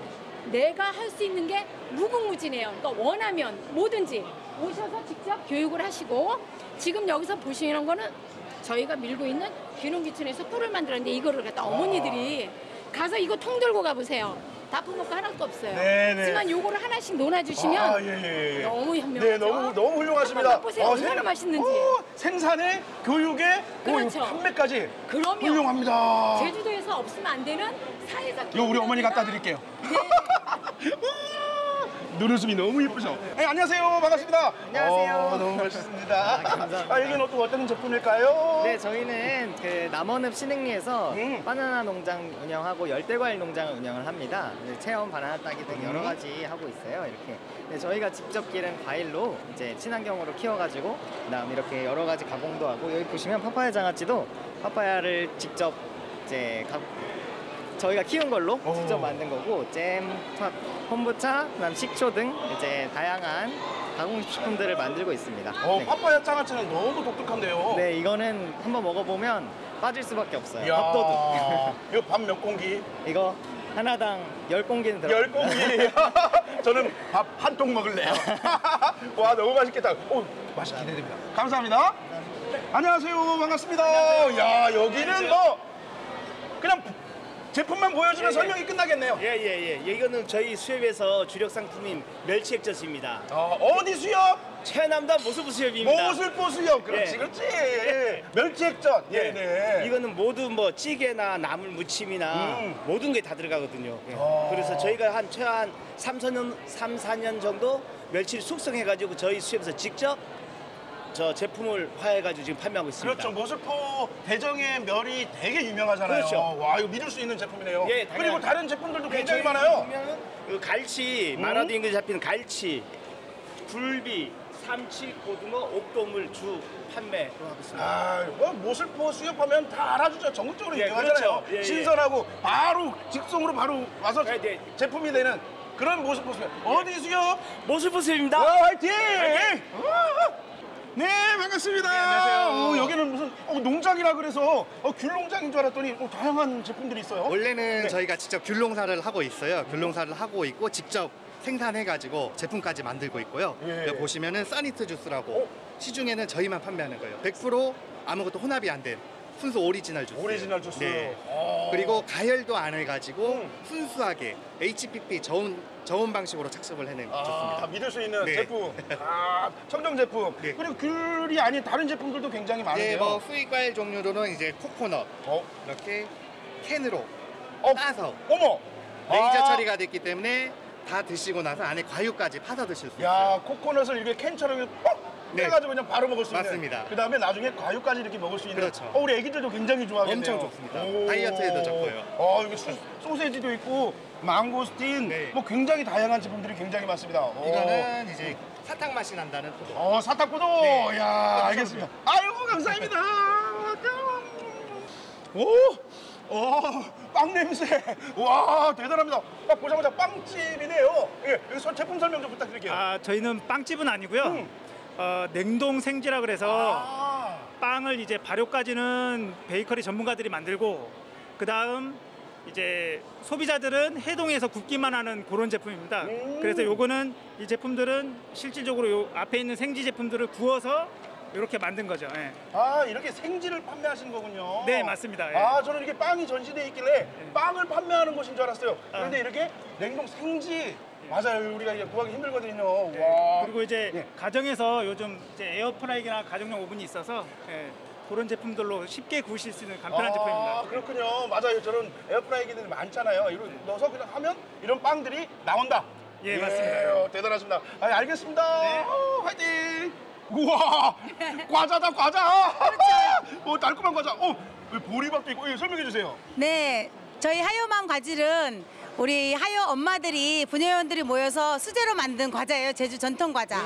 Speaker 28: 내가 할 수 있는 게 무궁무진해요. 그러니까 원하면 뭐든지 오셔서 직접 교육을 하시고 지금 여기서 보시는 거는 저희가 밀고 있는 귀농귀촌에서 꿀을 만들었는데 이거를 갖다 어머니들이 가서 이거 통 들고 가보세요. 다거 하나도 없어요.
Speaker 3: 네네.
Speaker 28: 하지만 요거를 하나씩 논아주시면
Speaker 3: 아, 예, 예, 예.
Speaker 28: 너무 현명하죠.
Speaker 3: 네, 너무 너무 훌륭하십니다.
Speaker 28: 한번 맛보세요. 얼마나
Speaker 3: 생-
Speaker 28: 맛있는지.
Speaker 3: 오, 생산에 교육에
Speaker 28: 그렇죠.
Speaker 3: 오, 판매까지
Speaker 28: 그럼요.
Speaker 3: 훌륭합니다.
Speaker 28: 제주도에서 없으면 안 되는 사회적
Speaker 3: 이거 우리 어머니 갖다 드릴게요. 눈웃음이 너무 예쁘죠? 네, 안녕하세요. 반갑습니다.
Speaker 29: 안녕하세요.
Speaker 3: 어, 너무 멋있습니다.
Speaker 29: 아, 감사합니다.
Speaker 3: 아, 여기는 또 어떤 제품일까요?
Speaker 29: 네, 저희는 그 남원읍 신흥리에서 바나나 농장 운영하고 열대과일 농장을 운영을 합니다. 네, 체험 바나나 따기 등 여러
Speaker 3: 음.
Speaker 29: 가지 하고 있어요. 이렇게. 네, 저희가 직접 기른 과일로 이제 친환경으로 키워가지고 그다음 이렇게 여러 가지 가공도 하고 여기 보시면 파파야 장아찌도 파파야를 직접 이제 가, 저희가 키운 걸로 직접 만든 거고 잼, 파- 콤부차, 그다음 식초 등 이제 다양한 가공식품들을 만들고 있습니다.
Speaker 3: 어,
Speaker 29: 네.
Speaker 3: 파파야 장아찌는 너무 독특한데요.
Speaker 29: 네, 이거는 한번 먹어보면 빠질 수밖에 없어요.
Speaker 3: 이야,
Speaker 29: 밥도둑.
Speaker 3: 이거 밥 몇 공기?
Speaker 29: 이거 하나당 열공기는 들어.
Speaker 3: 열 공기. 저는 밥 한 통 먹을래요. 와, 너무 맛있겠다. 오, 맛이 기대됩니다. 감사합니다. 안녕하세요. 반갑습니다. 야, 여기는 뭐 그냥 제품만 보여주면 설명이 끝나겠네요.
Speaker 26: 예, 예, 예. 이거는 저희 수협에서 주력 상품인 멸치 액젓입니다.
Speaker 3: 어, 어디 수협?
Speaker 26: 최남단 모슬포 수협입니다.
Speaker 3: 모슬포 수협. 그렇지, 그렇지. 멸치 액젓. 예, 네.
Speaker 26: 이거는 모두 뭐 찌개나 나물 무침이나
Speaker 3: 음.
Speaker 26: 모든 게 다 들어가거든요. 예.
Speaker 3: 아.
Speaker 26: 그래서 저희가 한 최한 3, 4년, 3, 4년 정도 멸치를 숙성해가지고 저희 수협에서 직접 저 제품을 화해가지고 지금 판매하고 있습니다.
Speaker 3: 그렇죠. 모슬포 대정의 멸이 되게 유명하잖아요.
Speaker 26: 그렇죠.
Speaker 3: 와, 이거 믿을 수 있는 제품이네요.
Speaker 26: 예,
Speaker 3: 그리고. 다른 제품들도
Speaker 26: 네,
Speaker 3: 굉장히 많아요.
Speaker 26: 보면은 그 갈치,
Speaker 3: 음.
Speaker 26: 만화도 인근에 잡히는 갈치, 굴비, 삼치, 고등어, 옥돔을 주 판매로 하고 있습니다.
Speaker 3: 아, 뭐 모슬포 수협하면 다 알아주죠. 전국적으로
Speaker 26: 예,
Speaker 3: 유명하잖아요.
Speaker 26: 그렇죠. 예, 예.
Speaker 3: 신선하고 바로 직송으로 바로 와서 제품이 되는 그런 모슬포 수협. 어디 수협?
Speaker 26: 모슬포 수협입니다.
Speaker 3: 와, 화이팅! 네, 반갑습니다.
Speaker 30: 안녕하세요.
Speaker 3: 어, 여기는 무슨 어, 농장이라 그래서 어, 귤 농장인 줄 알았더니 어, 다양한 제품들이 있어요.
Speaker 30: 원래는
Speaker 3: 네.
Speaker 30: 저희가 직접 귤농사를 하고 있어요. 귤농사를 하고 있고 직접 생산해가지고 제품까지 만들고 있고요.
Speaker 3: 예.
Speaker 30: 여기 보시면은 사니트 주스라고 시중에는 저희만 판매하는 거예요. 100% 아무것도 혼합이 안 된 순수 오리지널 주스.
Speaker 3: 오리지널 주스.
Speaker 30: 네.
Speaker 3: 어.
Speaker 30: 그리고 가열도 안 해가지고 순수하게 HPP 저온 저온 방식으로 착즙을 해낸
Speaker 3: 아,
Speaker 30: 주스입니다.
Speaker 3: 믿을 수 있는
Speaker 30: 네.
Speaker 3: 제품. 아, 청정 제품. 그리고 귤이 아닌 다른 제품들도 굉장히 많은데요.
Speaker 30: 네, 뭐 수입 과일 종류로는 이제 코코넛 이렇게 캔으로 따서
Speaker 3: 어머
Speaker 30: 레이저
Speaker 3: 아.
Speaker 30: 처리가 됐기 때문에 다 드시고 나서 안에 과육까지 파서 드실 수 있어요.
Speaker 3: 야, 코코넛을 이렇게 캔처럼 뻑
Speaker 30: 네.
Speaker 3: 해가지고 그냥 바로 먹을 수 있는.
Speaker 30: 맞습니다.
Speaker 3: 그 다음에 나중에 과육까지 이렇게 먹을 수 있는.
Speaker 30: 그렇죠.
Speaker 3: 어, 우리 애기들도 굉장히 좋아하겠네요.
Speaker 30: 엄청 좋습니다.
Speaker 3: 오.
Speaker 30: 다이어트에도 좋고요.
Speaker 3: 어, 여기 소, 소세지도 있고 망고스틴, 뭐 굉장히 다양한 제품들이 굉장히 많습니다. 오.
Speaker 30: 네. 이거는 이제 사탕 맛이 난다는 포도.
Speaker 3: 어, 사탕 포도.
Speaker 30: 네.
Speaker 3: 야, 알겠습니다. 아이고 감사합니다. 오, 어, 빵 냄새. 와, 대단합니다. 딱 보자마자 빵집이네요. 예, 여기서 제품 설명 좀 부탁드릴게요.
Speaker 15: 아, 저희는 빵집은 아니고요.
Speaker 3: 음.
Speaker 15: 어, 냉동 생지라 그래서
Speaker 3: 아.
Speaker 15: 빵을 이제 발효까지는 베이커리 전문가들이 만들고 그 다음 이제 소비자들은 해동해서 굽기만 하는 그런 제품입니다.
Speaker 3: 음.
Speaker 15: 그래서 요거는 이 제품들은 실질적으로 요 앞에 있는 생지 제품들을 구워서 이렇게 만든 거죠. 예.
Speaker 3: 아, 이렇게 생지를 판매하시는 거군요.
Speaker 15: 네, 맞습니다. 예.
Speaker 3: 아, 저는 이렇게 빵이 전시돼 있길래 빵을 판매하는 곳인 줄 알았어요. 그런데 이렇게 냉동 생지 맞아요. 우리가 이제 구하기 힘들거든요. 와.
Speaker 15: 그리고 이제 가정에서 요즘 이제 에어프라이기나 가정용 오븐이 있어서 예, 그런 제품들로 쉽게 구우실 수 있는 간편한
Speaker 3: 아,
Speaker 15: 제품입니다.
Speaker 3: 그렇군요. 맞아요. 저런 에어프라이기들 많잖아요. 이거 넣어서 그냥 하면 이런 빵들이 나온다.
Speaker 15: 예, 맞습니다.
Speaker 3: 어, 대단하십니다. 아, 알겠습니다. 어, 화이팅! 우와! 과자다, 과자! 어, 달콤한 과자. 어, 여기 보리밥도 있고. 예, 설명해 주세요.
Speaker 31: 네, 저희 하요맘 과질은 우리 하요 엄마들이 분녀원들이 모여서 수제로 만든 과자예요. 제주 전통 과자.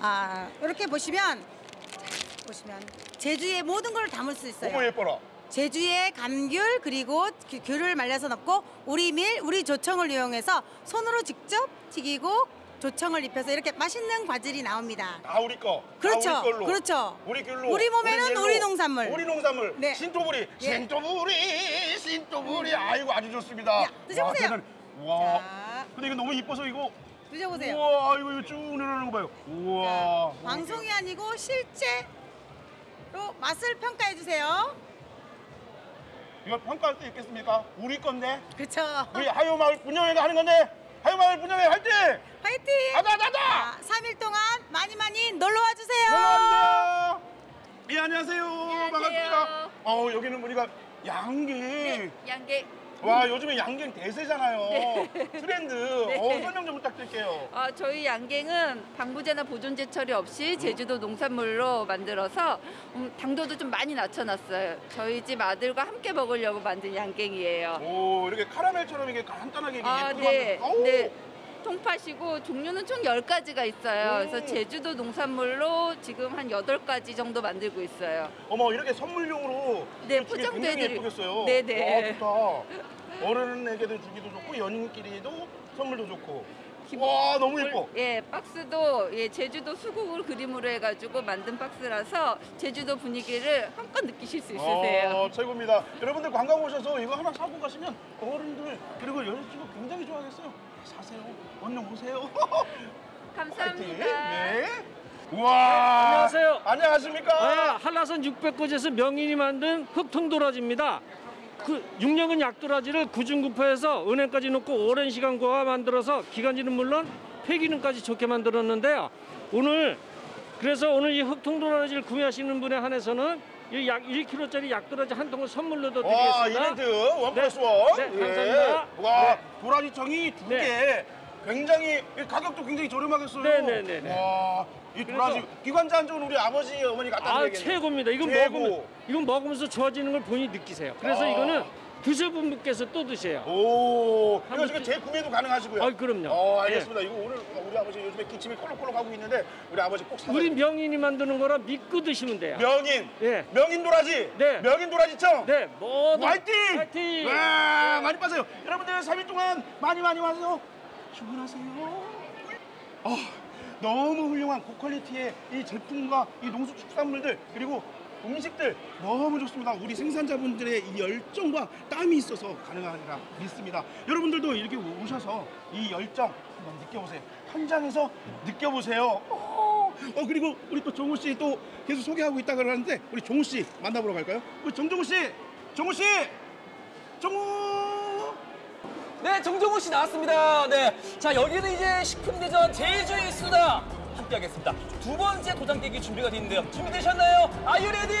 Speaker 31: 아, 이렇게 보시면 자, 보시면 제주의 모든 걸 담을 수 있어요.
Speaker 3: 어머, 예뻐라.
Speaker 31: 제주의 감귤 그리고 귤- 귤을 말려서 넣고 우리 밀, 우리 조청을 이용해서 손으로 직접 튀기고 조청을 입혀서 이렇게 맛있는 과질이 나옵니다.
Speaker 3: 다 우리 거.
Speaker 31: 그렇죠,
Speaker 3: 다 우리 걸로.
Speaker 31: 그렇죠.
Speaker 3: 우리 귤로.
Speaker 31: 우리 몸에는
Speaker 3: 젤로,
Speaker 31: 우리 농산물.
Speaker 3: 우리 농산물.
Speaker 31: 네.
Speaker 3: 신토부리.
Speaker 31: 예.
Speaker 3: 신토부리. 신토부리. 아이고, 아주 좋습니다.
Speaker 31: 드셔보세요.
Speaker 3: 와. 와. 근데 이거 너무 이뻐서 이거.
Speaker 31: 드셔보세요.
Speaker 3: 우와, 이거, 이거 쭉 내려오는 거 봐요. 우와.
Speaker 31: 방송이 아니고 실제로 맛을 평가해 주세요.
Speaker 3: 이거 평가할 수 있겠습니까? 우리 건데.
Speaker 31: 그렇죠.
Speaker 3: 우리 하요 마을 분녀회가 하는 건데. 하요마을 분녀회 화이팅!
Speaker 31: 화이팅!
Speaker 3: 가자, 가자!
Speaker 31: 3일 동안 많이 많이 놀러 와 주세요.
Speaker 3: 놀러와 주세요. 예, 안녕하세요. 반갑습니다. 어, 여기는 보니까 양갱.
Speaker 32: 양갱.
Speaker 3: 와, 요즘에 양갱 대세잖아요.
Speaker 32: 네.
Speaker 3: 트렌드.
Speaker 32: 네.
Speaker 3: 어, 설명 좀 부탁드릴게요.
Speaker 32: 아, 저희 양갱은 방부제나 보존제 처리 없이 제주도 농산물로 만들어서 음, 당도도 좀 많이 낮춰놨어요. 저희 집 아들과 함께 먹으려고 만든 양갱이에요.
Speaker 3: 오, 이렇게 카라멜처럼 이게 간단하게 이게
Speaker 32: 아,
Speaker 3: 예쁘게
Speaker 32: 네.
Speaker 3: 만든-.
Speaker 32: 네. 통팥이고 종류는 총 10가지가 있어요.
Speaker 3: 오.
Speaker 32: 그래서 제주도 농산물로 지금 한 8가지 정도 만들고 있어요.
Speaker 3: 어머, 이렇게 선물용으로
Speaker 32: 네, 포장도
Speaker 3: 굉장히
Speaker 32: 해드리고.
Speaker 3: 예쁘겠어요.
Speaker 32: 네네.
Speaker 3: 와, 좋다. 어른에게도 주기도 좋고 연인끼리도 선물도 좋고. 와, 너무 예뻐.
Speaker 32: 예, 박스도 예, 제주도 수국을 그림으로 해가지고 만든 박스라서 제주도 분위기를 한껏 느끼실 수 있으세요.
Speaker 3: 어, 최고입니다. 여러분들 관광 오셔서 이거 하나 사고 가시면 어른들 그리고 여자친구 굉장히 좋아하겠어요. 사세요. 얼른 오세요.
Speaker 32: 감사합니다.
Speaker 3: 네. 우와.
Speaker 33: 안녕하세요.
Speaker 3: 안녕하십니까?
Speaker 33: 아, 한라산 600곳에서 명인이 만든 흑통도라지입니다. 그 육령은 약도라지를 구중구포에서 은행까지 넣고 오랜 시간 고아 만들어서 기관지는 물론 폐기능까지 좋게 만들었는데요. 오늘 그래서 오늘 이 흑통도라지를 구매하시는 분에 한해서는 이 약 1kg짜리 약도라지 한 통을 선물로도
Speaker 3: 와,
Speaker 33: 드리겠습니다.
Speaker 3: 이벤트 원
Speaker 33: 네.
Speaker 3: 플러스 원.
Speaker 33: 네,
Speaker 3: 예.
Speaker 33: 감사합니다.
Speaker 3: 와,
Speaker 33: 네.
Speaker 3: 도라지청이 두 개. 굉장히 이 가격도 굉장히 저렴하겠어요.
Speaker 33: 네, 네, 네, 네.
Speaker 3: 와, 이 도라지 기관지 한 쪽은 우리 아버지 어머니 갖다
Speaker 33: 아
Speaker 3: 드리겠네요.
Speaker 33: 최고입니다. 이건
Speaker 3: 최고.
Speaker 33: 먹으면 이건 먹으면서 좋아지는 걸 본인이 느끼세요. 그래서
Speaker 3: 아.
Speaker 33: 이거는 드셔본 분께서 또 드세요.
Speaker 3: 오, 이거 지금
Speaker 33: 드-
Speaker 3: 재구매도 가능하시고요.
Speaker 33: 아, 그럼요.
Speaker 3: 어, 알겠습니다. 이거 오늘 우리 아버지 요즘에 기침이 콜록콜록 하고 있는데 우리 아버지 꼭 사서
Speaker 33: 우리 명인이 만드는 거라 믿고 드시면 돼요.
Speaker 3: 명인.
Speaker 33: 예.
Speaker 3: 명인 도라지.
Speaker 33: 네.
Speaker 3: 명인 도라지청.
Speaker 33: 네. 모두
Speaker 3: 화이팅!
Speaker 33: 화이팅!
Speaker 3: 와, 많이 빠세요. 여러분들 3일 동안 많이 많이 와서 주문하세요. 아, 너무 훌륭한 고퀄리티의 이 제품과 이 농수축산물들 그리고 음식들 너무 좋습니다. 우리 생산자분들의 이 열정과 땀이 있어서 가능하리라 믿습니다. 여러분들도 이렇게 오셔서 이 열정 한번 느껴보세요. 현장에서 느껴보세요. 어, 어, 그리고 우리 또 정우 씨 또 계속 소개하고 있다 그러는데 우리 정우 씨 만나보러 갈까요? 우리 정정우 씨, 정우 씨, 정우.
Speaker 14: 네, 정종호 씨 나왔습니다. 네. 자, 여기는 이제 식품대전 제주에 있습니다. 함께하겠습니다. 두 번째 도장 깨기 준비가 되는데요. 준비되셨나요? You ready?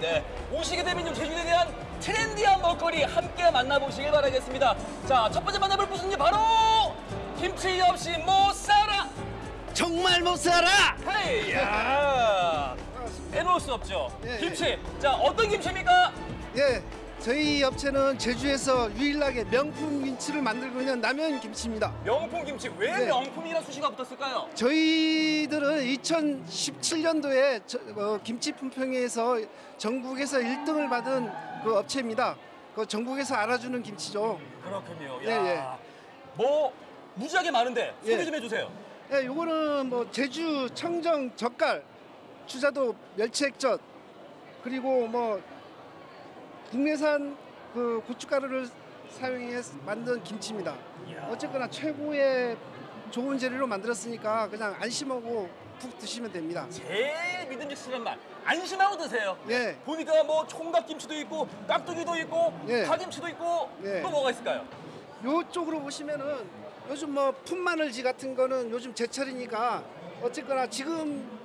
Speaker 14: 네. 오시게 되면 좀 제주에 대한 트렌디한 먹거리 함께 만나보시길 바라겠습니다. 자, 첫 번째 만나볼 곳은요, 바로 김치 없이 못 살아!
Speaker 34: 정말 못 살아!
Speaker 14: 헤이! 야! 빼놓을 수 없죠.
Speaker 35: 예,
Speaker 14: 김치. 자, 어떤 김치입니까?
Speaker 35: 예, 저희 업체는 제주에서 유일하게 명품 김치를 만들고 있는 남현 김치입니다.
Speaker 14: 명품 김치. 왜
Speaker 35: 네.
Speaker 14: 명품이라는 수식어가 붙었을까요?
Speaker 35: 저희들은 2017년도에 김치 품평회에서 전국에서 1등을 받은 그 업체입니다. 그 전국에서 알아주는 김치죠.
Speaker 14: 그렇군요.
Speaker 35: 예,
Speaker 14: 야.
Speaker 35: 예.
Speaker 14: 뭐 무지하게 많은데 소개
Speaker 35: 예.
Speaker 14: 좀 해주세요.
Speaker 35: 예, 요거는 뭐 제주 청정 젓갈, 추자도 멸치액젓, 그리고 뭐 국내산 그 고춧가루를 사용해 만든 김치입니다. 어쨌거나 최고의 좋은 재료로 만들었으니까 그냥 안심하고 푹 드시면 됩니다.
Speaker 14: 제일 믿음직스러운 맛. 안심하고 드세요.
Speaker 35: 예.
Speaker 14: 보니까 뭐 총각김치도 있고 깍두기도 있고
Speaker 35: 예.
Speaker 14: 파김치도 있고
Speaker 35: 예.
Speaker 14: 또 뭐가 있을까요?
Speaker 35: 요쪽으로 보시면은 요즘 뭐 풋마늘지 같은 거는 요즘 제철이니까 어쨌거나 지금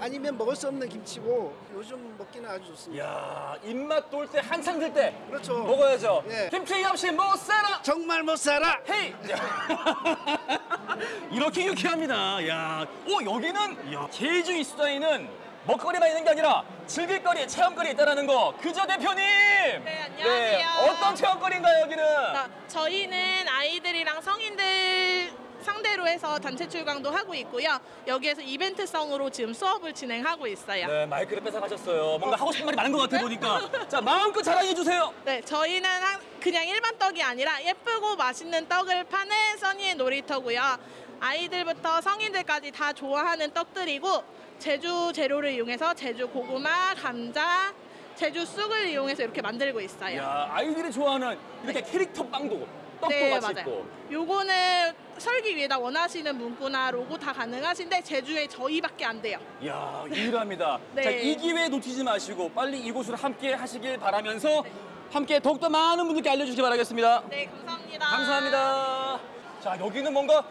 Speaker 35: 아니면 먹을 수 없는 김치고 요즘 먹기는 아주 좋습니다.
Speaker 14: 야 입맛 돌 때 한창 들 때
Speaker 35: 그렇죠.
Speaker 14: 먹어야죠.
Speaker 35: 예.
Speaker 14: 김치 없이 못 살아.
Speaker 35: 정말 못 살아.
Speaker 14: 헤이. 이렇게 유쾌합니다. 야, 오 여기는 야, 제주 이 수다에는 먹거리만 있는 게 아니라 즐길거리, 체험거리 있다라는 거. 그저 대표님. 네,
Speaker 36: 안녕하세요.
Speaker 14: 어떤 체험거리인가요 여기는?
Speaker 36: 자, 저희는 아이들이랑 성인들 상대로 해서 단체 출강도 하고 있고요. 여기에서 이벤트성으로 지금 수업을 진행하고 있어요.
Speaker 14: 네, 마이크를 뺏어가셨어요. 뭔가 하고 싶은 말이 많은 것 같아 보니까. 자, 마음껏 자랑해 주세요.
Speaker 36: 네, 저희는 한- 그냥 일반 떡이 아니라 예쁘고 맛있는 떡을 파는 써니의 놀이터고요. 아이들부터 성인들까지 다 좋아하는 떡들이고 제주 재료를 이용해서 제주 고구마, 감자, 제주 쑥을 이용해서 이렇게 만들고 있어요.
Speaker 14: 야, 아이들이 좋아하는 이렇게 캐릭터 빵도 떡도
Speaker 36: 네,
Speaker 14: 같이
Speaker 36: 맞아요.
Speaker 14: 있고.
Speaker 36: 요거는 설기 위에다 원하시는 문구나 로고 다 가능하신데 제주에 저희밖에 안 돼요.
Speaker 14: 야, 유일합니다.
Speaker 36: 네.
Speaker 14: 자, 이 기회 놓치지 마시고 빨리 이곳으로 함께 하시길 바라면서 함께 더욱더 많은 분들께 알려주시기 바라겠습니다.
Speaker 36: 네, 감사합니다.
Speaker 14: 감사합니다. 자, 여기는 뭔가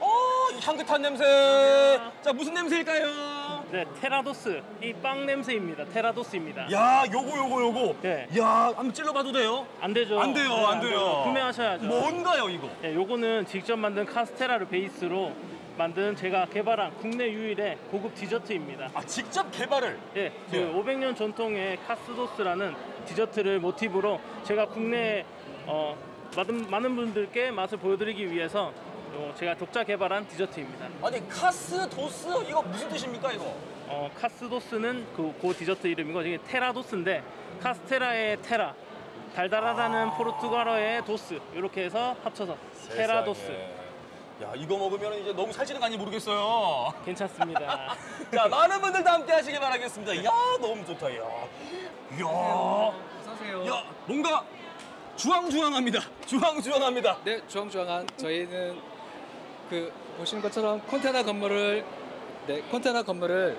Speaker 14: 어, 이 향긋한 냄새. 자, 무슨 냄새일까요?
Speaker 28: 네, 테라도스. 이 빵 냄새입니다. 테라도스입니다.
Speaker 14: 야, 요거 요거 요거.
Speaker 28: 네.
Speaker 14: 야, 한번 찔러봐도 돼요?
Speaker 28: 안 되죠.
Speaker 14: 안 돼요,
Speaker 28: 네,
Speaker 14: 안 돼요.
Speaker 28: 구매하셔야죠.
Speaker 14: 뭔가요, 이거?
Speaker 28: 네, 요거는 직접 만든 카스테라를 베이스로 만든 제가 개발한 국내 유일의 고급 디저트입니다.
Speaker 14: 아, 직접 개발을?
Speaker 28: 예, 그
Speaker 14: 네.
Speaker 28: 500년 전통의 카스도스라는 디저트를 모티브로 제가 국내 어, 많은, 많은 분들께 맛을 보여드리기 위해서 어, 제가 독자 개발한 디저트입니다.
Speaker 14: 아니, 카스 도스 이거 무슨 뜻입니까, 이거?
Speaker 28: 어, 카스 도스는 그, 그 디저트 이름이고 이게 테라 도스인데 카스테라의 테라 달달하다는 포르투갈어의 doce 이렇게 해서 합쳐서 테라 도스
Speaker 14: 세상에. 야, 이거 먹으면 이제 너무 살찌는 거 아닌지 모르겠어요.
Speaker 28: 괜찮습니다.
Speaker 14: 자, 많은 분들도 함께 하시길 바라겠습니다. 야, 너무 좋다, 야. 야.
Speaker 34: 어서오세요.
Speaker 14: 야, 뭔가 주황주황합니다. 주황주황합니다.
Speaker 34: 네, 주황주황한 저희는 그 보시는 것처럼 컨테이너 건물을 네, 컨테이너 건물을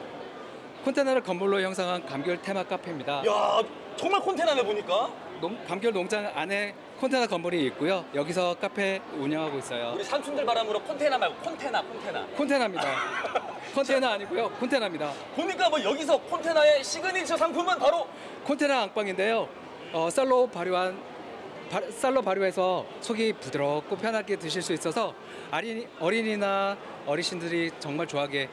Speaker 34: 컨테이너를 건물로 형성한 감귤 테마 카페입니다.
Speaker 14: 야, 정말 콘테나네 보니까.
Speaker 34: 농, 감귤 농장 안에 컨테이너 건물이 있고요. 여기서 카페 운영하고 있어요.
Speaker 14: 우리 삼촌들 바람으로 콘테나 말고 콘테나, 콘테나.
Speaker 34: 콘테이너입니다. 컨테이너 아니고요. 콘테이너입니다.
Speaker 14: 보니까 뭐 여기서 콘테나의 시그니처 상품은 바로
Speaker 34: 콘테이너 앙빵인데요. 어, 쌀로 발효한 바- 쌀로 발효해서 속이 부드럽고 편하게 드실 수 있어서 어린이, 어린이나 어르신들이 정말 좋아하게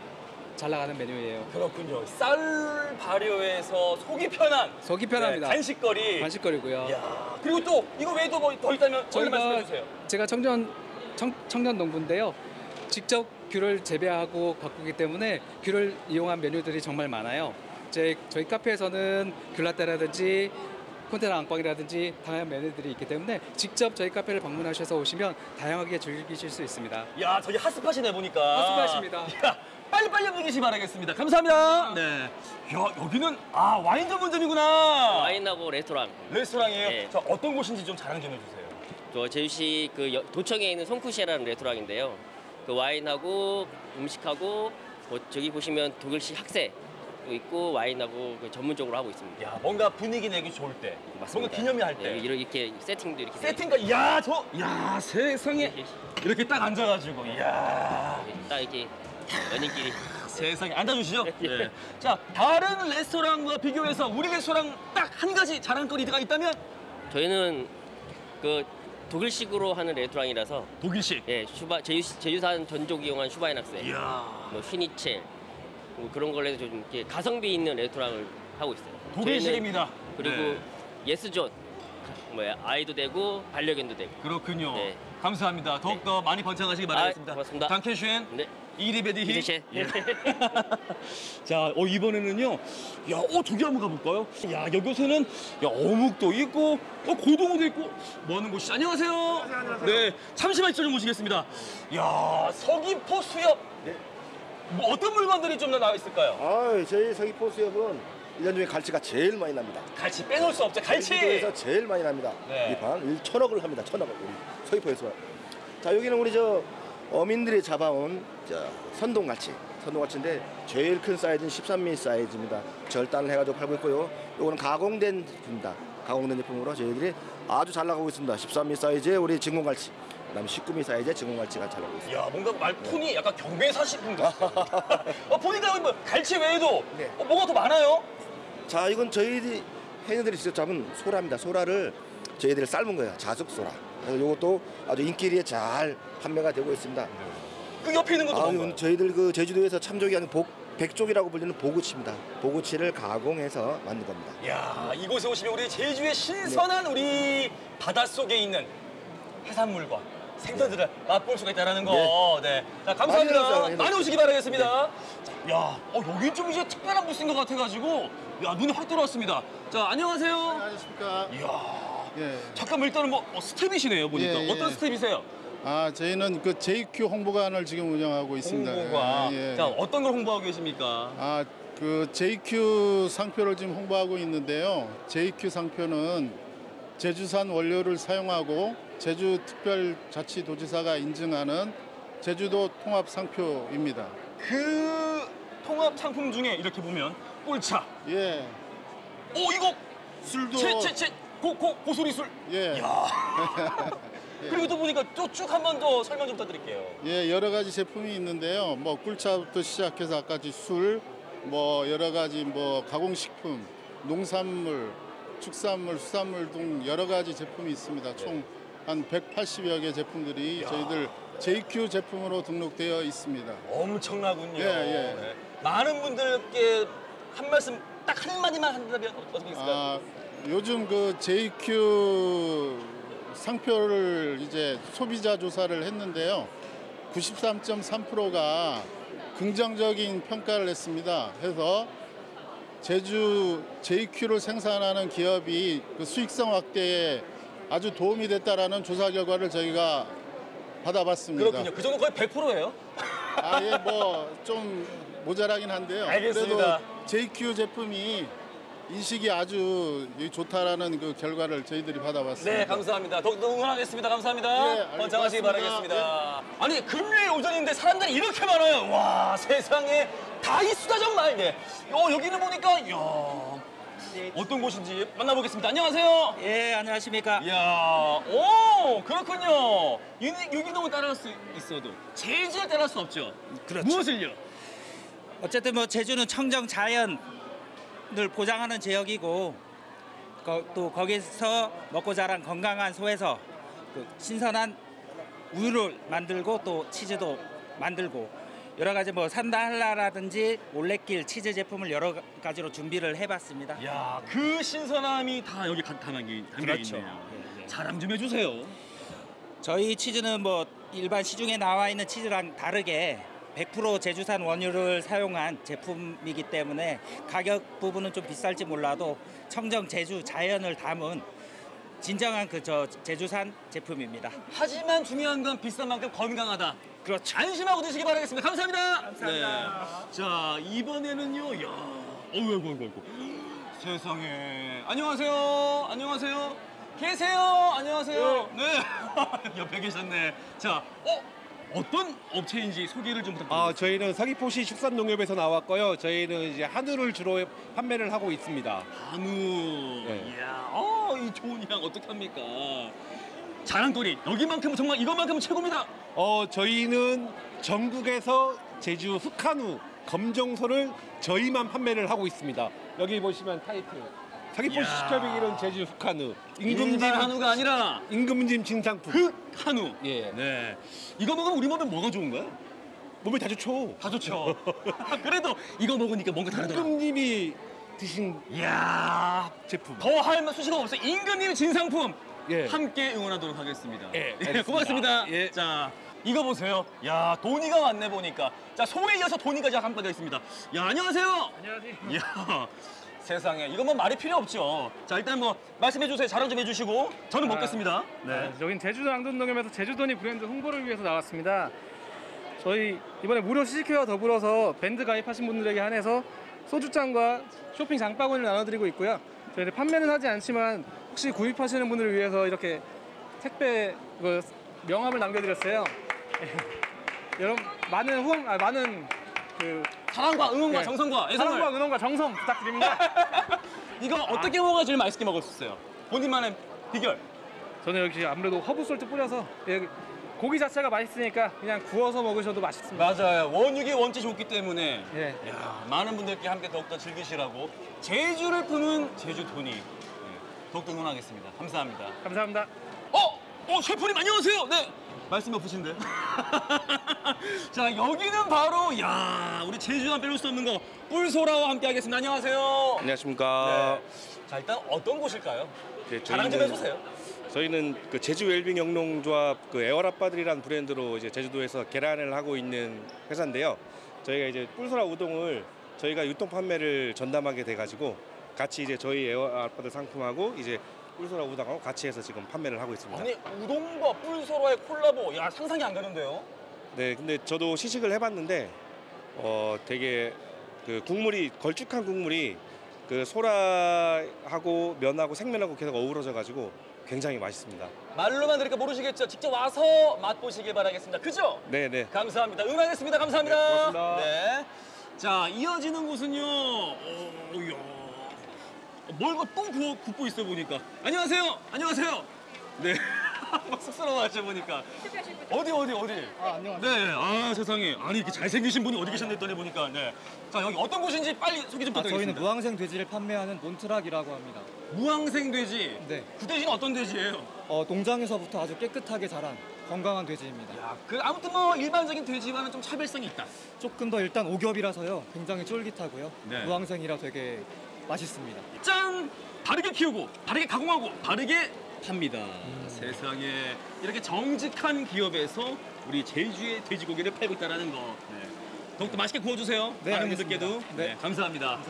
Speaker 34: 잘 나가는 메뉴예요.
Speaker 14: 그렇군요. 쌀 발효해서 속이 편한
Speaker 34: 속이 편합니다.
Speaker 14: 네, 간식거리.
Speaker 34: 간식거리고요.
Speaker 14: 야, 그리고 또 이거 외에도 뭐 더 있다면 저희 말씀해 주세요.
Speaker 34: 제가 청년 청, 청년 농부인데요. 직접 귤을 재배하고 가꾸기 때문에 귤을 이용한 메뉴들이 정말 많아요. 제 저희 카페에서는 귤라떼라든지 콘테나 안방이라든지 다양한 메뉴들이 있기 때문에 직접 저희 카페를 방문하셔서 오시면 다양하게 즐기실 수 있습니다.
Speaker 14: 야, 저기 핫스팟이네 보니까.
Speaker 34: 핫스팟입니다.
Speaker 14: 야, 빨리 빨리 움직이시 바라겠습니다. 감사합니다. 네. 야, 여기는 아 와인 전문점이구나.
Speaker 37: 와인하고 레스토랑.
Speaker 14: 레스토랑이에요.
Speaker 37: 네.
Speaker 14: 자, 어떤 곳인지 좀 자랑 좀 해주세요.
Speaker 37: 저 제주시 그 여- 도청에 있는 송쿠시에라는 레스토랑인데요. 그 와인하고 음식하고 뭐 저기 보시면 독일식 학세 도 있고 와인하고 그 전문적으로 하고 있습니다.
Speaker 14: 야, 뭔가 분위기 내기 좋을 때, 뭔가 기념이 할 때.
Speaker 37: 네, 이렇게 세팅도 이렇게
Speaker 14: 세팅까, 야, 저, 야, 세상에 이렇게 딱 앉아가지고, 야.
Speaker 37: 딱 이렇게 연인끼리
Speaker 14: 세상에 앉아주시죠. 네. 자, 다른 레스토랑과 비교해서 우리 레스토랑 딱 한 가지 자랑거리가 있다면
Speaker 37: 저희는 그 독일식으로 하는 레스토랑이라서
Speaker 14: 독일식.
Speaker 37: 예, 슈바 제주 제주산 전족 이용한 Schweinshaxe.
Speaker 14: 이야.
Speaker 37: 뭐 Schnitzel, 뭐 그런 걸로 좀 이렇게 가성비 있는 레스토랑을 하고 있어요.
Speaker 14: 독일식입니다.
Speaker 37: 저희는 그리고
Speaker 14: 네.
Speaker 37: 예스존 뭐야 아이도 되고 반려견도 되고.
Speaker 14: 그렇군요.
Speaker 37: 네.
Speaker 14: 감사합니다. 더욱더 많이 번창하시기 바라겠습니다.
Speaker 37: 아, 고맙습니다.
Speaker 14: Danke schön.
Speaker 37: 네.
Speaker 14: 이리베디히. 예. 자, 어, 이번에는요. 야, 어, 저기 한번 가볼까요? 야, 여기서는 야, 어묵도 있고, 어, 고등어도 있고, 뭐 하는 곳이죠? 안녕하세요. 네, 잠시만 있어 좀 모시겠습니다. 야, 서귀포 수협. 뭐 어떤 물건들이 좀 나와 있을까요?
Speaker 38: 아, 저희 서귀포 수협은 1년 중에 갈치가 제일 많이 납니다.
Speaker 14: 갈치 빼놓을 수 없죠. 갈치.
Speaker 38: 제주도에서 제일 많이 납니다.
Speaker 14: 네.
Speaker 38: 이판 천억을 합니다. 천억을 우리 서귀포에서. 자 여기는 우리 저 어민들이 잡아온 자, 선동갈치. 선동갈치인데 제일 큰 사이즈는 13mm 사이즈입니다. 절단을 해가지고 팔고 있고요. 요거는 가공된 제품입니다. 가공된 제품으로 저희들이 아주 잘 나가고 있습니다. 13mm 사이즈의 우리 진공갈치. 그다음에 19mm 사이즈의 진공갈치가 잘 나가고 있습니다.
Speaker 14: 야, 뭔가 말 톤이 약간 경매사식품 같아요. 어, 보니까 뭐 갈치 외에도 어, 뭐가 더 많아요?
Speaker 38: 자 이건 저희들이 해녀들이 직접 잡은 소라입니다. 소라를 저희들이 삶은 거예요. 자숙 소라. 그래서 이것도 아주 인기리에 잘 판매가 되고 있습니다.
Speaker 14: 그 옆에 있는 것도
Speaker 38: 아,
Speaker 14: 뭔가요?
Speaker 38: 저희들 그 제주도에서 참조기 하는 복 백족이라고 불리는 보구치입니다. 보구치를 가공해서 만든 겁니다.
Speaker 14: 야, 이곳에 오시면 우리 제주의 신선한 우리 바닷속에 있는 해산물과 생선들을 맛볼 수가 있다는 거. 네. 자,
Speaker 38: 많이
Speaker 14: 감사합니다.
Speaker 38: 오세요,
Speaker 14: 많이,
Speaker 38: 많이
Speaker 14: 오시기 바라겠습니다. 자, 야, 어, 여기 좀 이제 특별한 부스인 것 같아가지고, 야, 눈이 확 들어왔습니다. 자, 안녕하세요.
Speaker 39: 안녕하십니까.
Speaker 14: 이야.
Speaker 39: 예.
Speaker 14: 잠깐만 일단은 뭐 어, 스텝이시네요, 보니까.
Speaker 39: 예, 예.
Speaker 14: 어떤 스텝이세요?
Speaker 39: 아, 저희는 그 JQ 홍보관을 지금 운영하고 있습니다.
Speaker 14: 홍보가.
Speaker 39: 예, 예.
Speaker 14: 자, 어떤 걸 홍보하고 계십니까?
Speaker 39: 아, 그 JQ 상표를 지금 홍보하고 있는데요. JQ 상표는 제주산 원료를 사용하고 제주특별자치도지사가 인증하는 제주도 통합 상표입니다.
Speaker 14: 그 통합 상품 중에 이렇게 보면 꿀차.
Speaker 39: 예.
Speaker 14: 오, 이거
Speaker 39: 술도
Speaker 14: 제, 제, 제, 고, 고, 고소리 술.
Speaker 39: 예.
Speaker 14: 야. 그리고 또 보니까 또 쭉 한 번 더 설명 좀 부탁드릴게요.
Speaker 39: 예, 여러 가지 제품이 있는데요. 뭐 꿀차부터 시작해서 아까지 술, 뭐 여러 가지 뭐 가공식품, 농산물, 축산물, 수산물 등 여러 가지 제품이 있습니다. 총 한 180여 개 제품들이 저희들 JQ 제품으로 등록되어 있습니다.
Speaker 14: 엄청나군요.
Speaker 39: 예, 예.
Speaker 14: 네. 많은 분들께 한 말씀 딱 한마디만 한다면 어떻게 있을까요?
Speaker 39: 아, 요즘 그 JQ 상표를 이제 소비자 조사를 했는데요. 93.3%가 긍정적인 평가를 했습니다. 해서 제주 JQ를 생산하는 기업이 그 수익성 확대에 아주 도움이 됐다라는 조사 결과를 저희가 받아봤습니다.
Speaker 14: 그렇군요. 그 정도 거의 100%예요.
Speaker 39: 아, 예, 뭐 좀 모자라긴 한데요.
Speaker 14: 알겠습니다.
Speaker 39: 그래도 JQ 제품이 인식이 아주 좋다라는 그 결과를 저희들이 받아봤습니다.
Speaker 14: 네, 감사합니다. 더욱더 응원하겠습니다. 감사합니다.
Speaker 39: 예, 알겠습니다.
Speaker 14: 번창하시기 바라겠습니다. 아니, 금요일 오전인데 사람들이 이렇게 많아요. 와, 세상에 다 있수다 정말. 네. 어, 여기는 보니까 이야. 어떤 곳인지 만나보겠습니다. 안녕하세요.
Speaker 40: 예, 안녕하십니까.
Speaker 14: 이야, 오, 그렇군요. 유니- 유기농을 따라할 수 있어도 제주를 따라할 수 없죠.
Speaker 40: 그렇죠.
Speaker 14: 무엇을요?
Speaker 40: 어쨌든 뭐 제주는 청정 자연을 보장하는 지역이고 거- 또 거기서 먹고 자란 건강한 소에서 그 신선한 우유를 만들고 또 치즈도 만들고 여러 가지 뭐 산다 할라라든지 올레길 치즈 제품을 여러 가지로 준비를 해봤습니다.
Speaker 14: 야, 그 신선함이 다 여기 가- 담겨
Speaker 40: 그렇죠.
Speaker 14: 있네요. 자랑 좀 해주세요.
Speaker 40: 저희 치즈는 뭐 일반 시중에 나와 있는 치즈랑 다르게 100% 제주산 원유를 사용한 제품이기 때문에 가격 부분은 좀 비쌀지 몰라도 청정 제주 자연을 담은 진정한 그 저 제주산 제품입니다.
Speaker 14: 하지만 중요한 건 비싼 만큼 건강하다.
Speaker 40: 그렇죠.
Speaker 14: 안심하고 드시기 바라겠습니다. 감사합니다. 감사합니다. 자, 이번에는요. 야, 어이구, 어이구, 어이구, 어이구. 세상에. 안녕하세요. 안녕하세요. 계세요. 안녕하세요. 네. 옆에 계셨네. 자, 어? 어떤 업체인지 소개를 좀 부탁드립니다.
Speaker 41: 아, 저희는 서귀포시 축산농협에서 나왔고요. 저희는 이제 한우를 주로 판매를 하고 있습니다.
Speaker 14: 한우.
Speaker 41: 네.
Speaker 14: 이야, 어, 이 좋은 향 어떻게 합니까? 자랑거리. 여기만큼은 정말 이것만큼은 최고입니다.
Speaker 41: 어, 저희는 전국에서 제주 흑한우 검정소를 저희만 판매를 하고 있습니다. 여기 보시면 타이틀. 서귀포시
Speaker 14: 이야.
Speaker 41: 시켜비기는 제주 흑한우.
Speaker 14: 일반 한우가 아니라
Speaker 41: 임금님 진상품.
Speaker 14: 흑 한우.
Speaker 41: 예.
Speaker 14: 네. 이거 먹으면 우리 몸에 뭐가 좋은가요?
Speaker 9: 몸에 다 좋죠.
Speaker 14: 다 좋죠. 그래도 이거 먹으니까 뭔가 다르더라.
Speaker 9: 임금님이 드신
Speaker 14: 이야
Speaker 9: 제품.
Speaker 14: 더할말 수식어 없어요. 임금님 진상품
Speaker 9: 예.
Speaker 14: 함께 응원하도록 하겠습니다.
Speaker 9: 예, 알겠습니다.
Speaker 14: 고맙습니다.
Speaker 9: 예.
Speaker 14: 자 이거 보세요. 야 돈이가 왔네 보니까. 자 소에 이어서 돈이까지 함께 있습니다. 야 안녕하세요.
Speaker 33: 안녕하세요.
Speaker 14: 이야 세상에 이건 뭐 말이 필요 없죠. 자 일단 뭐 말씀해 주세요. 자랑 좀 해주시고 저는 먹겠습니다. 네.
Speaker 33: 아, 여긴 제주도 양돈농협에서 제주도니 브랜드 홍보를 위해서 나왔습니다. 저희 이번에 무료 시식회와 더불어서 밴드 가입하신 분들에게 한해서 소주잔과 쇼핑 장바구니를 나눠드리고 있고요. 저희는 판매는 하지 않지만 혹시 구입하시는 분들을 위해서 이렇게 택배 그 명함을 남겨드렸어요. 여러분 많은 후원, 아, 많은 그
Speaker 14: 사랑과 응원과
Speaker 33: 예,
Speaker 14: 정성과 애정을
Speaker 33: 사랑과 응원과 정성 부탁드립니다.
Speaker 14: 이거 어떻게 먹어야 제일 맛있게 먹을 수 있어요? 본인만의 비결.
Speaker 33: 저는 여기 아무래도 허브 salt 뿌려서 여기 고기 자체가 맛있으니까 그냥 구워서 먹으셔도 맛있습니다.
Speaker 14: 맞아요. 원육의 원칙이 좋기 때문에
Speaker 33: 예.
Speaker 14: 야, 많은 분들께 함께 더욱더 즐기시라고 제주를 품은 제주 돈이 네, 더욱더 응원하겠습니다. 감사합니다.
Speaker 33: 감사합니다.
Speaker 14: 어, 어 셰프님 안녕하세요. 네. 말씀 없으신데. 자 여기는 바로 야 우리 제주만 빼놓을 수 없는 거 뿔소라와 함께 하겠습니다. 안녕하세요.
Speaker 8: 안녕하십니까.
Speaker 14: 자 일단 어떤 곳일까요?
Speaker 8: 네,
Speaker 14: 자랑 좀 해주세요.
Speaker 8: 저희는 그 제주 웰빙 영농조합 그 애월아빠들이라는 브랜드로 이제 제주도에서 계란을 하고 있는 회사인데요. 저희가 이제 뿔소라 우동을 저희가 유통 판매를 전담하게 돼가지고 같이 이제 저희 애월 아빠들 상품하고 이제 뿔소라 우동하고 같이 해서 지금 판매를 하고 있습니다.
Speaker 14: 아니 우동과 뿔소라의 콜라보 야 상상이 안 가는데요.
Speaker 8: 네, 근데 저도 시식을 해봤는데 어 되게 그 국물이 걸쭉한 국물이 그 소라하고 면하고 생면하고 계속 어우러져 가지고 굉장히 맛있습니다.
Speaker 14: 말로만 들으니까 모르시겠죠? 직접 와서 맛보시길 바라겠습니다. 그죠?
Speaker 8: 네, 네.
Speaker 14: 감사합니다. 응원하겠습니다. 감사합니다.
Speaker 8: 네, 고맙습니다.
Speaker 14: 네. 자, 이어지는 곳은요. 어, 이야. 뭘또 구워 굽고 있어 보니까. 안녕하세요. 안녕하세요. 네. 막 쑥스러워 하셔 보니까. 어디 어디 어디?
Speaker 42: 아, 안녕하세요.
Speaker 14: 네. 아 세상에. 아니 이렇게 잘생기신 분이 어디 계셨나 했더니 보니까. 네. 자 여기 어떤 곳인지 빨리 소개 좀
Speaker 42: 아,
Speaker 14: 부탁드리겠습니다.
Speaker 42: 저희는 무항생 돼지를 판매하는 몬트락이라고 합니다.
Speaker 14: 무항생 돼지.
Speaker 42: 네.
Speaker 14: 그 돼지는 어떤 돼지예요?
Speaker 42: 어, 농장에서부터 아주 깨끗하게 자란 건강한 돼지입니다.
Speaker 14: 그 아무튼 뭐 일반적인 돼지와는 좀 차별성이 있다.
Speaker 42: 조금 더 일단 오겹이라서요. 굉장히 쫄깃하고요.
Speaker 14: 네.
Speaker 42: 무항생이라 되게 맛있습니다.
Speaker 14: 짠! 다르게 키우고, 다르게 가공하고, 다르게 팝니다. 세상에 이렇게 정직한 기업에서 우리 제주의 돼지고기를 팔고 있다는 거. 네. 더욱더 맛있게 구워주세요.
Speaker 42: 네,
Speaker 14: 많은
Speaker 42: 알겠습니다.
Speaker 14: 분들께도.
Speaker 42: 네.
Speaker 14: 네, 감사합니다.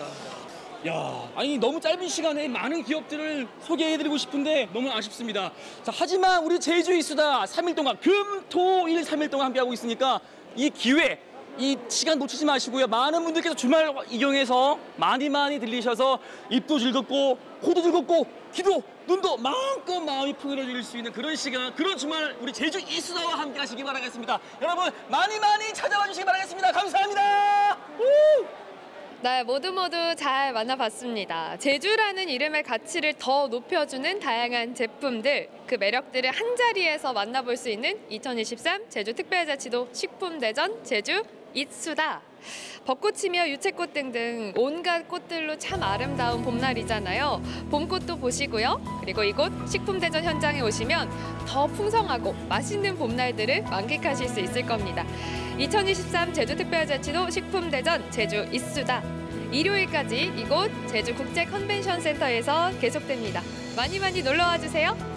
Speaker 14: 야, 아니 너무 짧은 시간에 많은 기업들을 소개해드리고 싶은데 너무 아쉽습니다. 자, 하지만 우리 제주 이수다 3일 동안 금, 토, 일 3일 동안 함께하고 있으니까 이 기회, 이 시간 놓치지 마시고요. 많은 분들께서 주말 이용해서 많이 많이 들리셔서 입도 즐겁고 코도 즐겁고 귀도 눈도 마음껏 마음이 풍요로워질 수 있는 그런 시간, 그런 주말 우리 제주 이수다와 함께 하시기 바라겠습니다. 여러분 많이 많이 찾아와 주시기 바라겠습니다. 감사합니다. 우!
Speaker 2: 네, 모두 모두 잘 만나봤습니다. 제주라는 이름의 가치를 더 높여주는 다양한 제품들, 그 매력들을 한 자리에서 만나볼 수 있는 2023 제주 특별자치도 식품대전 제주 이수다. 벚꽃이며 유채꽃 등등 온갖 꽃들로 참 아름다운 봄날이잖아요. 봄꽃도 보시고요. 그리고 이곳 식품대전 현장에 오시면 더 풍성하고 맛있는 봄날들을 만끽하실 수 있을 겁니다. 2023 제주특별자치도 식품대전 제주 이수다. 일요일까지 이곳 제주 국제 컨벤션 센터에서 계속됩니다. 많이 많이 놀러와 주세요.